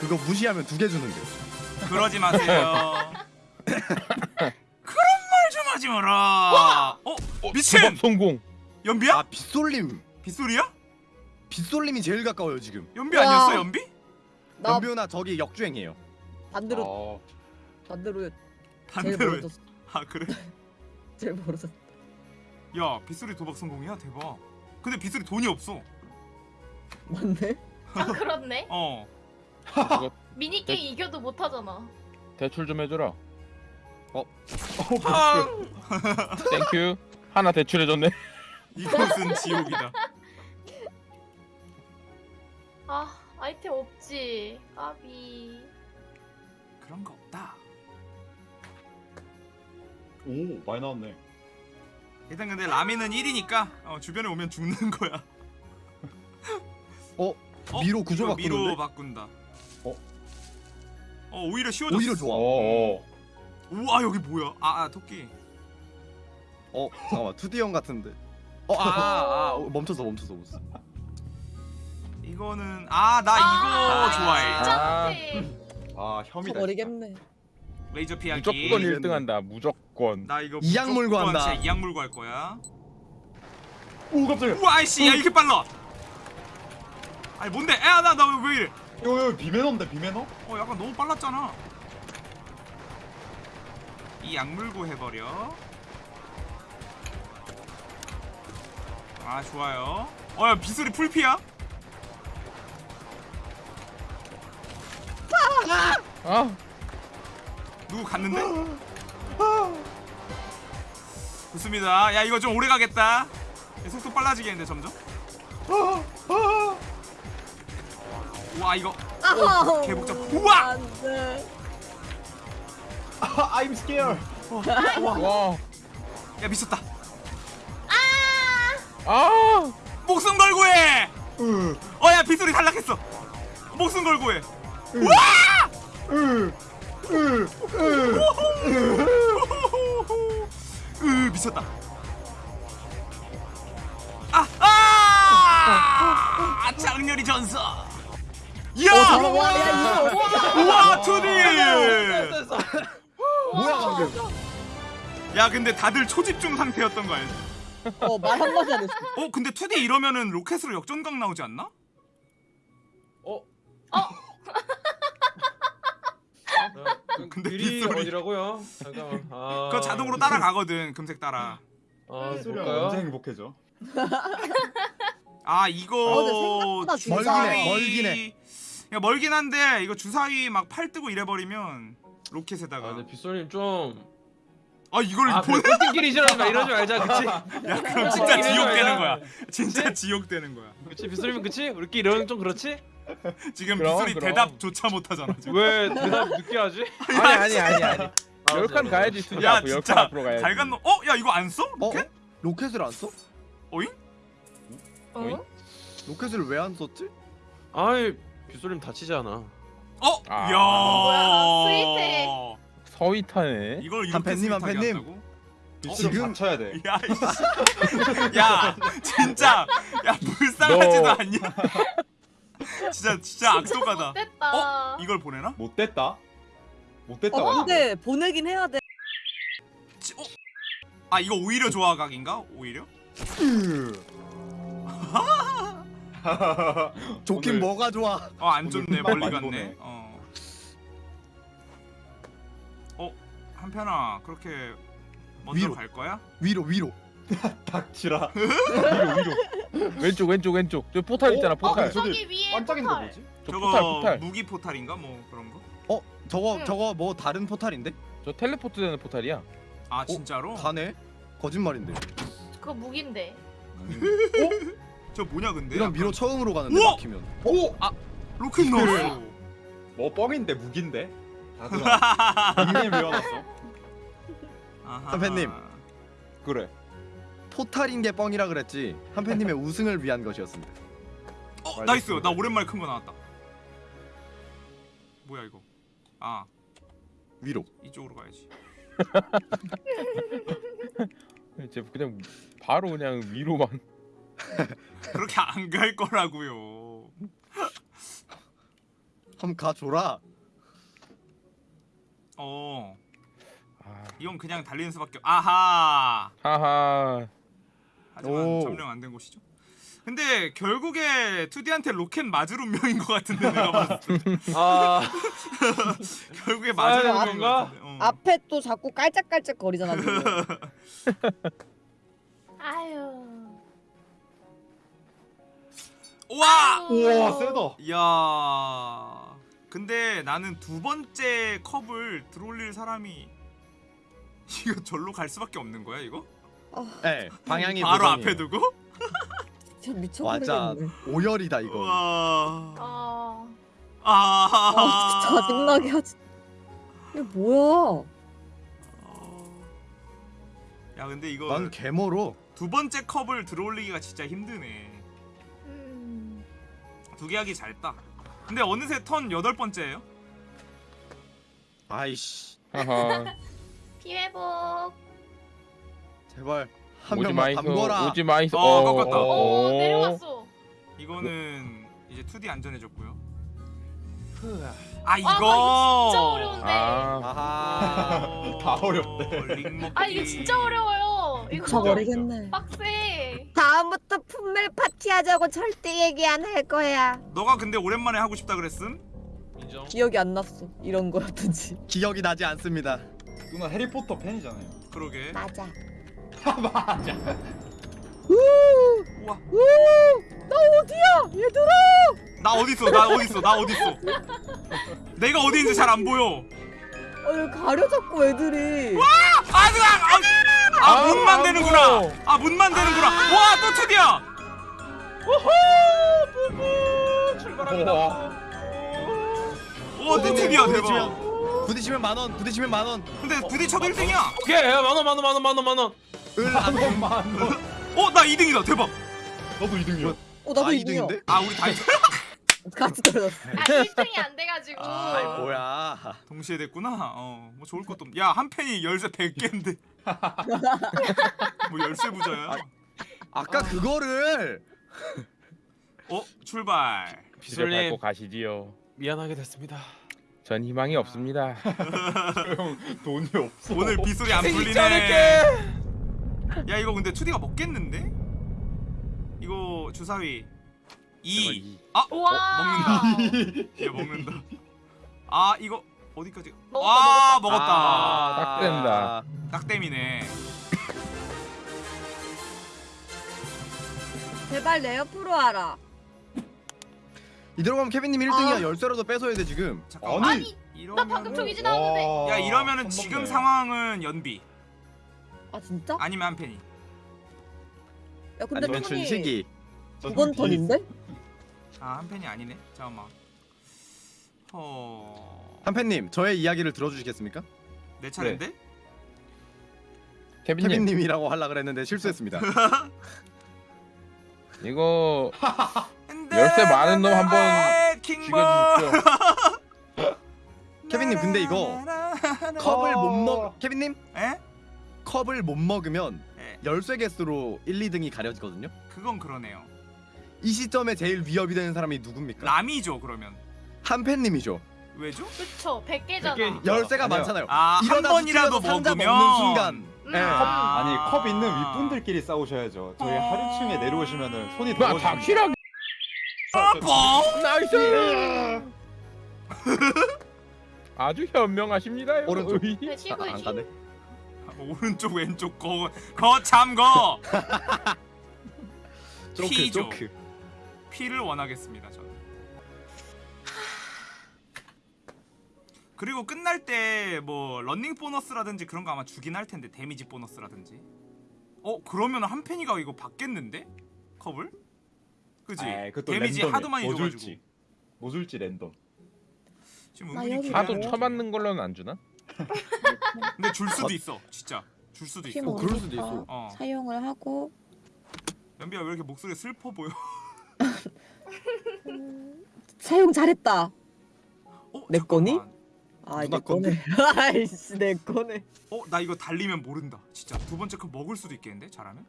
그거 무시하면 두 개 주는데. 그러지 마세요. (laughs) 그런 말 좀 하지 마라. 어, 미친! 도박 성공. 연비야? 아 빗솔림. 빗소리야? 빗솔림이 제일 가까워요 지금. 연비 와. 아니었어, 연비? 나 연비오나 저기 역주행이에요. 반대로 어. 반대로 제일 반대로. 멀어졌어. 아, 그래? (laughs) 제일 멀어졌어. 야, 빗소리 도박 성공이야? 대박. 근데 빗소리 돈이 없어. 맞네. 아 그렇네. 어. 이거 (laughs) 미니 게임 이겨도 못 하잖아. 대출 좀 해줘라. 아, thank you. 하나 대출해줬네. 이곳은 지옥이다. 아 아이템 없지. 까비. 그런 거 없다. 오 많이 나왔네. 일단 근데 라미는 1이니까 어, 주변에 오면 죽는 거야. 어? (laughs) 미로 구조 이거 미로 바꾸는데? 바꾼다. 어? 어 오히려 쉬워졌어. 오히려 좋아. 어. 우와 여기 뭐야? 아, 아 토끼. 어 잠깐만 (laughs) 2D 형 같은데. 어아아 아, 아, 멈췄어 멈췄어 멈췄어. 이거는 아 나 이거 좋아해. 아. 진짜 아 혐이다. 버리겠네. 레이저 피하기. 무조건 1등 한다. 무조건. 나 이거 이악 물고 무조건 한다. 진짜 이악 물고 할 거야. 오 깜짝이야. 우와 아이씨 야 이렇게 빨라. 아니 뭔데? 야나나 왜 이래? 이거 비매너인데 비매너? 어 약간 너무 빨랐잖아. 이 약 물고 해버려. 아 좋아요. 어야 비소리 풀피야? 아, 누구 갔는데? 좋습니다. 야 이거 좀 오래 가겠다. 야, 속도 빨라지겠는데 점점. 와 이거 아하. 개복잡. 우와! 아 (laughs) I'm scared. 와, 야 미쳤다. 아, 목숨 걸고 해. 으. 어야 빗소리 탈락했어. 목숨 걸고 해. 으. 미쳤다. 아! 아! 장렬히 전서. 야! 와, 야 이거. 우와 투디. 뭐야? 야 근데 다들 초집중 상태였던 거 알지? 어 말 한마디 안 했어. 어 근데 2D 이러면은 로켓으로 역전각 나오지 않나? 어? 어? (laughs) 근데 근데 길이 빗소리. 어디라고요? 잠깐만. 아, 그거 자동으로 따라가거든 금색 따라. 아, 소리 볼까요? 언제 행복해져? 아 어, 이거 근데 생각보다 멀긴 해, 멀긴 해. 야 멀긴 한데 이거 주사위 막 팔 뜨고 이래버리면 로켓에다가 아, 근데 빗소님 좀. 아 이걸 아, 보내 꼴등끼리 막 이러지 말자, 그치? (laughs) 야 그럼 진짜 어, 지옥 되는 거야 진짜 지옥 되는 거야 그치, 빗소리면 그치? 우리끼리 이러면 좀 그렇지? (laughs) 지금 그럼, 빗소리 그럼. 대답조차 못하잖아 지금 왜 대답 늦게 하지? (laughs) 아니 아니 아니 아니. 아, 열칸 맞아, 가야지. 수지 야 앞으로 열칸 진짜 앞으로 가야지. 잘 갔노 어? 야 이거 안 써? 어? 로켓? 로켓을 안 써? 어잉? 어? 로켓을 왜 안 썼지? 아이, 빗소리면 다치지 않아. 어? 아. 야 스윗해. 서위타네. 이걸 한 이렇게 팬님, 한 팬님. 한다고? 지금 다쳐야 돼. 야. (laughs) 야, 진짜, 야 불쌍하지도 너- 않냐? 진짜, 진짜 악독하다. 못됐다. 이걸 보내나? 못 됐다. 못 됐다. 어 완전. 근데 보내긴 해야 돼. 지- 어? 아 이거 오히려 좋아 각인가? 오히려? (laughs) 좋긴 오늘- 뭐가 좋아? 어안 오늘 좋네 멀리 갔네. 보네. 어. 어 한팬아 그렇게 먼저 위로. 갈 거야? 위로 위로. (laughs) 닥치라. (laughs) 왼쪽 왼쪽 왼쪽. 저 포탈 있잖아 어? 포탈. 아, 저기 저기 위에 반짝이는 거 포탈. 뭐지? 저 저거 포탈 포탈. 무기 포탈인가 뭐 그런 거? 어 저거 응. 저거 뭐 다른 포탈인데? 저 텔레포트 되는 포탈이야. 아 진짜로? 가네? 거짓말인데. 그거 무기인데. (laughs) 저 뭐냐 근데? 이런 미로 처음으로 가는데 우와! 막히면. 오! 로켓 넣었어. 뭐 뻥인데 무기인데? 다들아 닉네임 외워놨어. 선배님. 그래 포탈인 게 뻥이라 그랬지. 한팬님의 (laughs) 우승을 위한 것이었습니다. 어 nice. 나 오랜만에 큰 거 나왔다. 뭐야 이거? 아 위로. 이쪽으로 가야지. (laughs) 이제 그냥 바로 그냥 위로만. (laughs) 그렇게 안 갈 거라고요. 한번 가줘라. 어 아, 이건 그냥 달리는 수밖에. 아하. 하하. 하지만 오. 점령 안 된 곳이죠. 근데 결국에 투디한테 로켓 맞을 운명인 것 같은데 내가 봤을 때 아 (laughs) 결국에 맞을 아, 운명인? 같은데. 어. 앞에 또 자꾸 깔짝깔짝 거리잖아. (laughs) 아유. 와. 우와 세다 이야. 근데 나는 두 번째 컵을 들어올릴 사람이 (laughs) 이거 절로 갈 수밖에 없는 거야 이거? 네, 방향이 바로 고정이에요. 앞에 두고? (laughs) 진짜 맞아. 미쳐버리겠네. 오열이다 이거. 와. 어. 아. 아 진짜 짜증나게 하지. 이게 뭐야? 야 근데 이거 난 개머로. 두 번째 컵을 들어올리기가 진짜 힘드네. 음. 두 개 하기 잘했다. 근데 어느새 턴 여덟 번째예요? 아이씨. (laughs) 피회복. 제발 한 오지 명만 마이소. 담궈라. 오지 마이소. 어, 꺾었다. 오 내려갔어. 이거는 이제 2D 안전해졌고요. 아 아, 이거. 이거 진짜 어려운데. 아, 아하. 다 어렵대. 링 먹기. 아 이거 진짜 어려워요. 이거 미쳐버리겠네. 빡세. 다음부터 Pummel Party하자고 절대 얘기 안 할 거야. 너가 근데 오랜만에 하고 싶다 그랬음? 인정 기억이 안 났어. 이런 거였던지. 기억이 나지 않습니다. 누나 해리포터 팬이잖아요 그러게. 맞아. 맞아 우와. 나 어디야? 얘들아. 나 어디 있어? 나 어디 있어? 나 어디 있어? 내가 어디 있는지 잘 안 보여. 어, 여기 가려 자꾸 애들이. 아, 그냥 아, 아, 아우, 문만 되는구나. 아, 문만 되는구나. 와, 또 투디야. 출발합니다 와, 또 투디야 대박. 부딪히면 부딪히면 만 원. 부딪히면 만 원. 근데 부딪혀도 1등이야. 오케이 만원 만 원 만 원 만 원 만원 어, 나 2등이다. 대박. 너도 2등이야 어 나도 아, 이등이야. 2등인데? 아, 우리 다 2등. (laughs) 같이 떨어졌어. 아 1등이 안 돼가지고. 아이 뭐야. 동시에 됐구나. 어, 뭐 좋을 것도 없. 야, 한 팬이 열쇠 100개인데. (laughs) 뭐 열쇠 부자야. 아 까 그거를 어, 출발. 빛을. 밟고 가시지요. 미안하게 됐습니다 전 희망이 없습니다. (laughs) 형 돈이 없어 오늘 빗소리 안 풀리네. 야, 이거 근데 투디가 먹겠는데? 이거 주사위 2. 아, 우와. 어, 먹는다. (laughs) 얘 먹는다. 아, 이거 어디까지? 먹었다, 아, 먹었다. 먹었다. 아, 딱 된다. 딱 땜이네. 제발 내 옆으로 와라. 이대로 가면 케빈님 1등이야. 아. 열쇠라도 뺏어야 돼 지금. 잠깐만. 아니 나 방금 저기 지 나왔는데. 와, 야 이러면은 한 지금. 상황은 연비 아 진짜? 아니면 한 팬이. 야 근데 아니면 턴이 준식이. 저 두번. 턴인데? 아 한 팬이 아니네. 잠깐만. 허. 한팬님 저의 이야기를 들어주시겠습니까? 내 차례인데? 케빈님 케빈님이라고 하려 그랬는데 실수했습니다. (laughs) 이거 열쇠 많은 놈 한번 죽여주십시오. 케빈님, 근데 이거 컵을 못 먹. 케빈님 에? 컵을 못 먹으면 에. 열쇠 개수로 1, 2등이 가려지거든요. 그건 그러네요. 이 시점에 제일 위협이 되는 사람이 누굽니까? 람이죠 그러면. 한팬님이죠. 왜죠? 그쵸 100개잖아. 100개. 열쇠가 아니요. 많잖아요. 아 한 번이라도 상자 먹으면 먹는 순간. 음. 예. 아. 아니 컵 있는 윗분들끼리 싸우셔야죠 저희 어. 하류층에 내려오시면은 손이 닥치라고. 뻥. nice. (laughs) 아주 현명하십니다요. 오른쪽. 네, 아, 안 있지. 가네. 오른쪽 왼쪽 거 거참 거. (laughs) 피죠. 조크. 피를 원하겠습니다 저는. 그리고 끝날 때 뭐 런닝 보너스라든지 그런 거 아마 주긴 할 텐데 데미지 보너스라든지. 어 그러면 한 팬이가 이거 받겠는데 컵을? 그지? 그것도 데미지. 하도 많이 뭐 줘가지고 줄지. 뭐 줄지 랜덤. 지금 하도 뭐? 쳐맞는 걸로는 안 주나? 근데 줄 수도 있어 진짜 줄 수도 있어 어, 그럴 수도 있어. 어. 사용을 하고 연비야 왜 이렇게 목소리 슬퍼 보여 음, (laughs) 사용 잘했다. 어, 내 거니? 아, 내 거네. (laughs) 아이씨, 내 거네. 어, 나 이거 달리면 모른다. 진짜 두 번째 컵 먹을 수도 있겠는데 잘하면?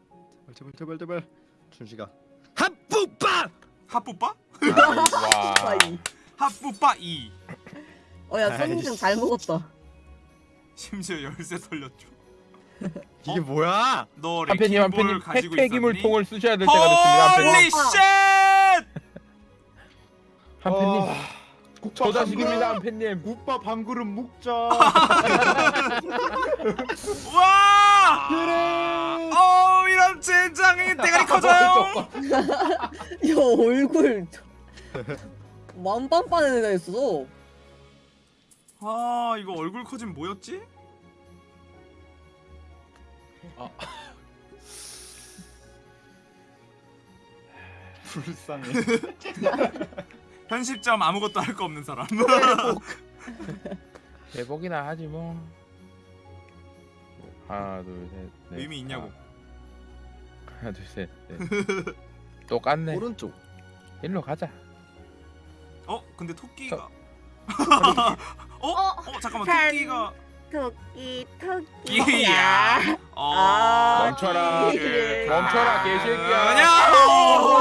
제발 제발 제발 준식아 합ปุ๊빠 핫뿌빠? 와. 아이. 핫뿌빠 2. 어, 야, 선인장 잘 먹었다. 심지어 열쇠 털렸죠. 이게 뭐야 너 한팬님 레킹볼 한팬님 가지고 폐폐기물 있었니? 통을 쓰셔야 될 때가 됐습니다. 홀리 쉣! 아, 국밥 한 조자식입니다 그릇. 한팬님. 국밥 한 그릇 묵자. 와! 그래. 어, 이런 젠장이 대가리 커져요. (laughs) 야, 얼굴. 만빵빠는 애가 있어. 아, 이거 얼굴 커진 뭐였지? (laughs) 불쌍해. (laughs) 편집점 아무것도 할 거 없는 사람. (laughs) 대복이나 하지 뭐. 하나 둘 셋. 넷, 의미 있냐고. 하- 하나 둘 셋. 넷. 똑같네. 오른쪽 일로 가자. 어, 근데 토끼가 어? 어? 어, 잠깐만. 산. 토끼가 토끼, 끼야. 어. 아, 멈춰라. 멈춰라, 개새끼야.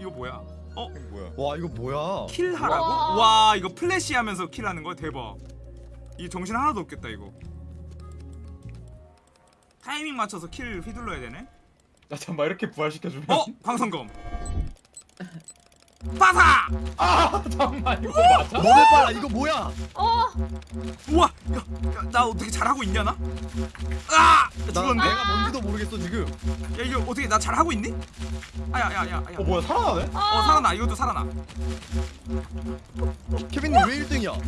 이거 뭐야? 뭐야? 와 이거 뭐야 kill하라고? 와. 와 이거 플래시 하면서 kill하는 거야 대박 이 정신 하나도 없겠다 이거 타이밍 맞춰서 킬 휘둘러야 되네 나 잠깐 이렇게 부활시켜주면. 어? 광선검 빠사! 아 잠만 이거 맞아? 너네 이거 뭐야 어? 우와! 야, 야, 나 어떻게 잘하고 있냐 나? 아! 나 죽었네? 내가 뭔지도 모르겠어 지금 야 이거 어떻게 나 잘하고 있니? 아야 야야 야, 야. 어 뭐야 살아나네? 어 살아나 이것도 살아나 케빈님 왜 1등이야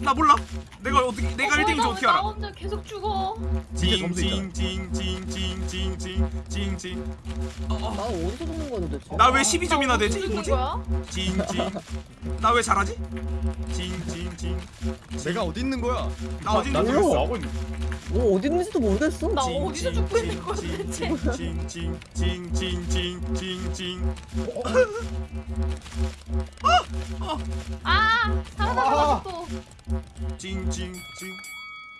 나 몰라 내가 어떻게 내가 어, 1등인지 나- 어떻게 나 알아 혼자 계속 죽어. 진짜 점수 있잖아. 징징징징징징징징징 나 어디서 죽는 도대체? 나왜 12점이나 되지? 죽는 뭐지? 거야? 진진 나 왜 잘하지? 진진진 내가 어디 있는 거야? 나 어디 있는 거야? 나 하고 있는 뭐 어디 있는지도 모르겠어 나 어디서 죽고 있는 거야 대체 진진진진진진진 아! 살아남았어 또 진진진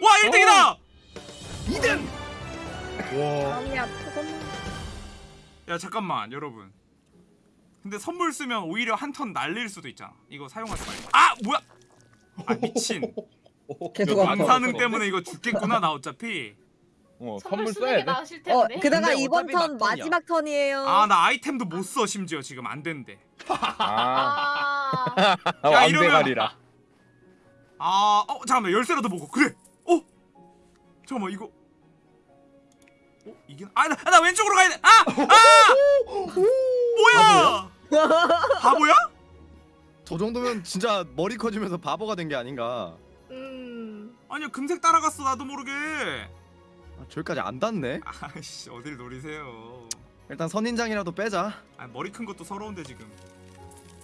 와 1등이다! 2등! 와. 마음이 아프구만. 야 잠깐만 여러분 근데 선물 쓰면 오히려 한 턴 날릴 수도 있잖아 이거 사용하지 말고 아 뭐야 아 미친 계속. 방사능 때문에 이거 죽겠구나 나 어차피 어 선물 써야 게 돼. 나으실 어, 텐데. 게다가 근데 이번 어차피 턴 막턴이야. 마지막 턴이에요. 아 나 아이템도 못 써 심지어 지금 안 된대 아. 아. 야, 이러면- 왕대가리라. 아, 어, 잠깐만 열쇠라도 먹어. 그래. 어, 잠깐만 이거. 어, 이게 아, 나, 나 왼쪽으로 가야 돼. 아, 아, (laughs) 뭐야? (laughs) 바보야? 저 정도면 진짜 머리 커지면서 바보가 된 게 아닌가 음. 아니야 금색 따라갔어 나도 모르게. 아, 저기까지 안 닿네 아씨 어딜 노리세요. 일단 선인장이라도 빼자 아 머리 큰 것도 서러운데 지금.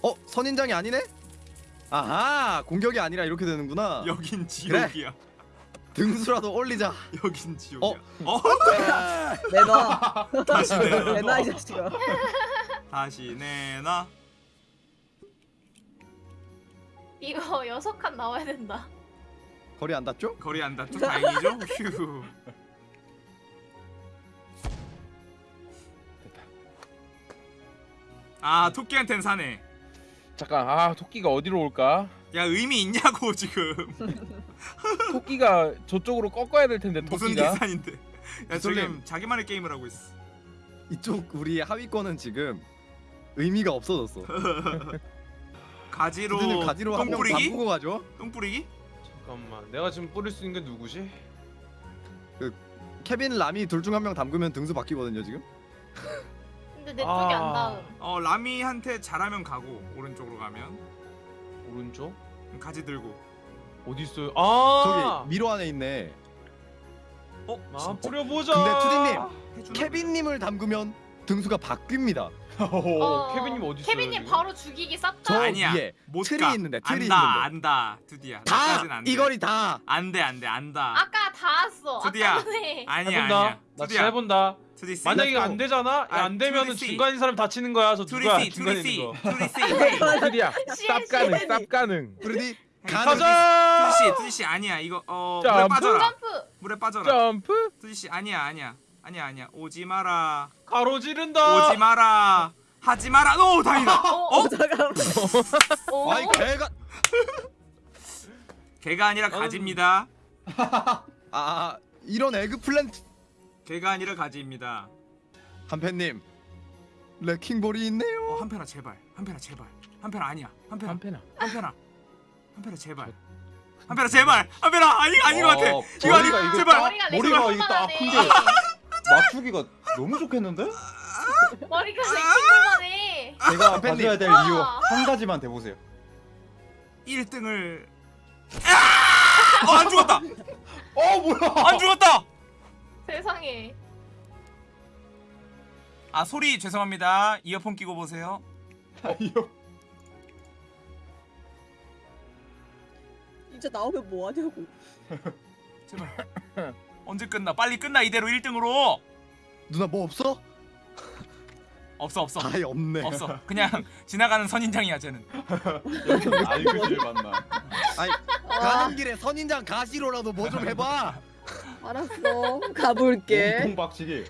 어 선인장이 아니네 아하 공격이 아니라 이렇게 되는구나 여긴 지옥이야. 등수라도 올리자 여긴 지옥이야. 어? 내놔. 다시 내놔. 내놔 이 자식아. 다시 내놔. 이거 여섯 칸 나와야 된다. 거리 안 닿죠? 거리 안 닿죠? 다행이죠. 휴. 아 토끼한텐 사네. 잠깐 아 토끼가 어디로 올까? 야 의미 있냐고 지금 (laughs) 토끼가 저쪽으로 꺾어야 될 텐데 무슨 토끼가. 계산인데 야. 지금 자기만의 게임을 하고 있어 이쪽 우리 하위권은 지금 의미가 없어졌어 (laughs) 가지로 가지로 한명 뿌리기? 바꾸고 가죠 똥 뿌리기? 잠깐만 내가 지금 뿌릴 수 있는 게 누구지? 케빈 라미 둘 중 한 명 담그면 등수 바뀌거든요 지금 근데 내 쪽이 아. 안 닿음. 어 라미한테 잘하면 가고 오른쪽으로 가면 오른쪽? 가지 들고 어디 있어요? 아 저기 미로 안에 있네 어? 아? 뿌려보자. 근데 투디님? 케빈님을 담그면 등수가 바뀝니다. (laughs) 어, 케빈님 어디 있어요? 케빈님 지금? 바로 죽이기 쌉다. 저 아니야. 위에 못 틀이 가. 있는데, 틀이 안다, 있는데. 안다. 드디야. 다. 이거리 다. 안돼 안돼 안다. 아까 다 왔어. 드디야. 아니야 해본다. 아니야. 나 드디야. 해본다. 투디 씨. 만약에 이거. 안 되잖아. 아, 안 되면은. 중간인 사람 다치는 거야. 저 누가 있는 거. 투디 씨. 헤이. (laughs) 둘이야 씨, 쌉 가능 씨. 쌉 가능 (laughs) 투디 가자. 씨, 투디 씨 아니야. 이거 어 물에 점프? 빠져라. 점프. 물에 빠져라. 점프 씨 아니야 아니야 아니야 아니야. 오지 마라. 가로지른다. 오지 마라. 하지 마라. 오 다행이다. 어? 어? 잠깐만. 어? 아이 개가 (laughs) (laughs) 개가 아니라 가지입니다. 아 이런 에그플랜트 개가 아니라 가지입니다. 한팬님 레킹볼이 있네요. 어 한편아 제발. 한편아 제발. 한편아 아니야. 한편아. 한패나 한편아. 한편아 제발. 한편아 제발. 한편아 아니 아닌 것 같아. 어, 이거 아니 이거 제발. 딱- 머리가 이거 딱. 큰데 (laughs) 맞추기가 너무 좋겠는데? 머리가 레킹볼만해. 제가 선배님. 봐줘야 될 와. 이유 한 가지만 대보세요 1등을 아! 어, 안 죽었다. 어 뭐야 안 죽었다. 세상에. 아 소리 죄송합니다. 이어폰 끼고 보세요. 이 진짜 나오면 뭐 하냐고. (laughs) 제발. (laughs) 언제 끝나? 빨리 끝나 이대로 1등으로. 누나 뭐 없어? 없어 없어. 아예 없네. 없어. 그냥 (laughs) 지나가는 선인장이야 쟤는. 알그질 만나 아니 가는 길에 선인장 가시로라도 뭐 좀 해봐. 알았어. 가볼게. 몸통 박치기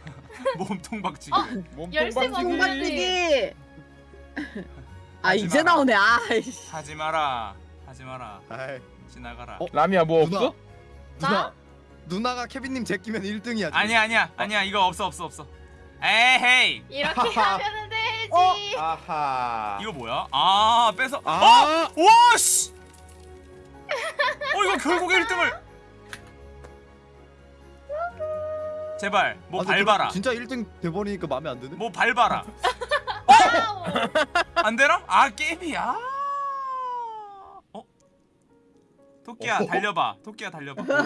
몸통 박치기. 어? 몸통 열쇠 박치기 공박치기. 아 하지 이제. 나오네. 아이씨. 하지 마라. 하지 마라. 아이 지나가라. 어? 라미야 뭐 누나. 없어? 누나 누나가 케빈님 제끼면 1등이야. 아니야 아니야 아니야 이거 없어 없어 없어. 에헤이. 이렇게 하면 되지. 어? 아하 이거 뭐야? 아 뺏어. 아! 어? 와 씨. 어 이거 결국 1등을. 제발 뭐 아, 밟아라. 진짜 1등 돼버리니까 마음에 안 드네. 뭐 밟아라. 와우. (laughs) 안 되나? 아 게임이야. 토끼야 어? 달려봐. 토끼야 달려봐. (laughs) 계속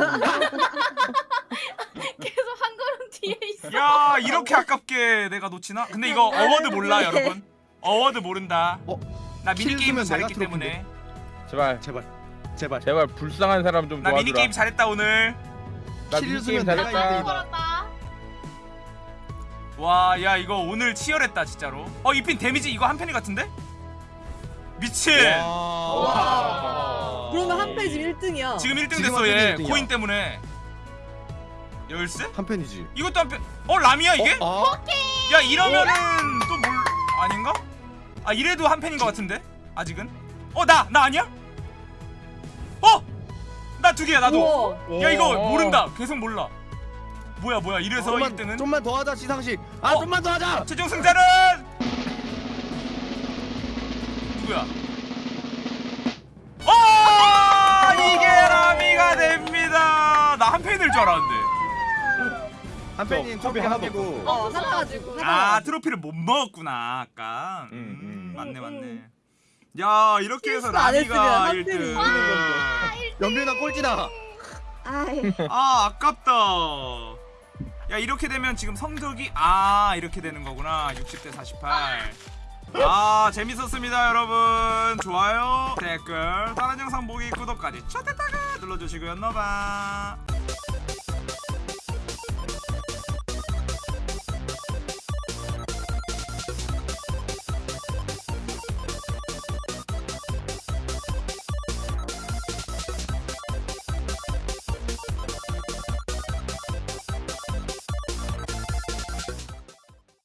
한 걸음 뒤에 있어. 야 이렇게 아깝게 내가 놓치나? 근데 이거 어워드 몰라 여러분. 어워드 모른다. 어? 나 미니 킬 게임 쓰면 잘했기 때문에. 제발 제발 제발. 제발 불쌍한 사람 좀 나 도와주라 게임 잘했다 오늘. 나킬 미니 쓰면 게임 내가 잘했다. 와 야 이거 오늘 치열했다 진짜로. 어 이 핀 데미지 이거 한 펜이 같은데? 미친. 와. 그러면 한 페이지 1등이야. 지금 1등 지금 됐어 한얘 펜이 1등이야. 코인 때문에. 열쇠? 한 팬이지. 이것도 한 펜. 어 람이야 이게? 어? 아? 야 이러면은 또 뭘 아닌가? 아 이래도 한 팬인 것 같은데 아직은? 어 나 나 아니야? 어? 나 두 개야 나도. 우와. 야 이거 오. 모른다. 계속 몰라. 뭐야 뭐야 이래서 좀만 1등은 좀만 더 하자 시상식. 아 어? 좀만 더 하자. 최종 승자는 누구야? 어 라미가 됩니다. 나 한 팬일 줄 알았는데. 한 팬이 컵이 하나도 고어 사가지고. 아 트로피를 못 먹었구나 아까. 음, 음, 음. 맞네 맞네. 음. 야 이렇게 해서 라미가 한 1등. 팬이 이기는 건데. 연빈아 꼴찌다. (laughs) 아 아깝다. 야 이렇게 되면 지금 성적이 아 이렇게 되는 거구나. 60대 48. 아 재밌었습니다 여러분. 좋아요 댓글 다른 영상 보기 구독까지 쳐 눌러주시고요. 너바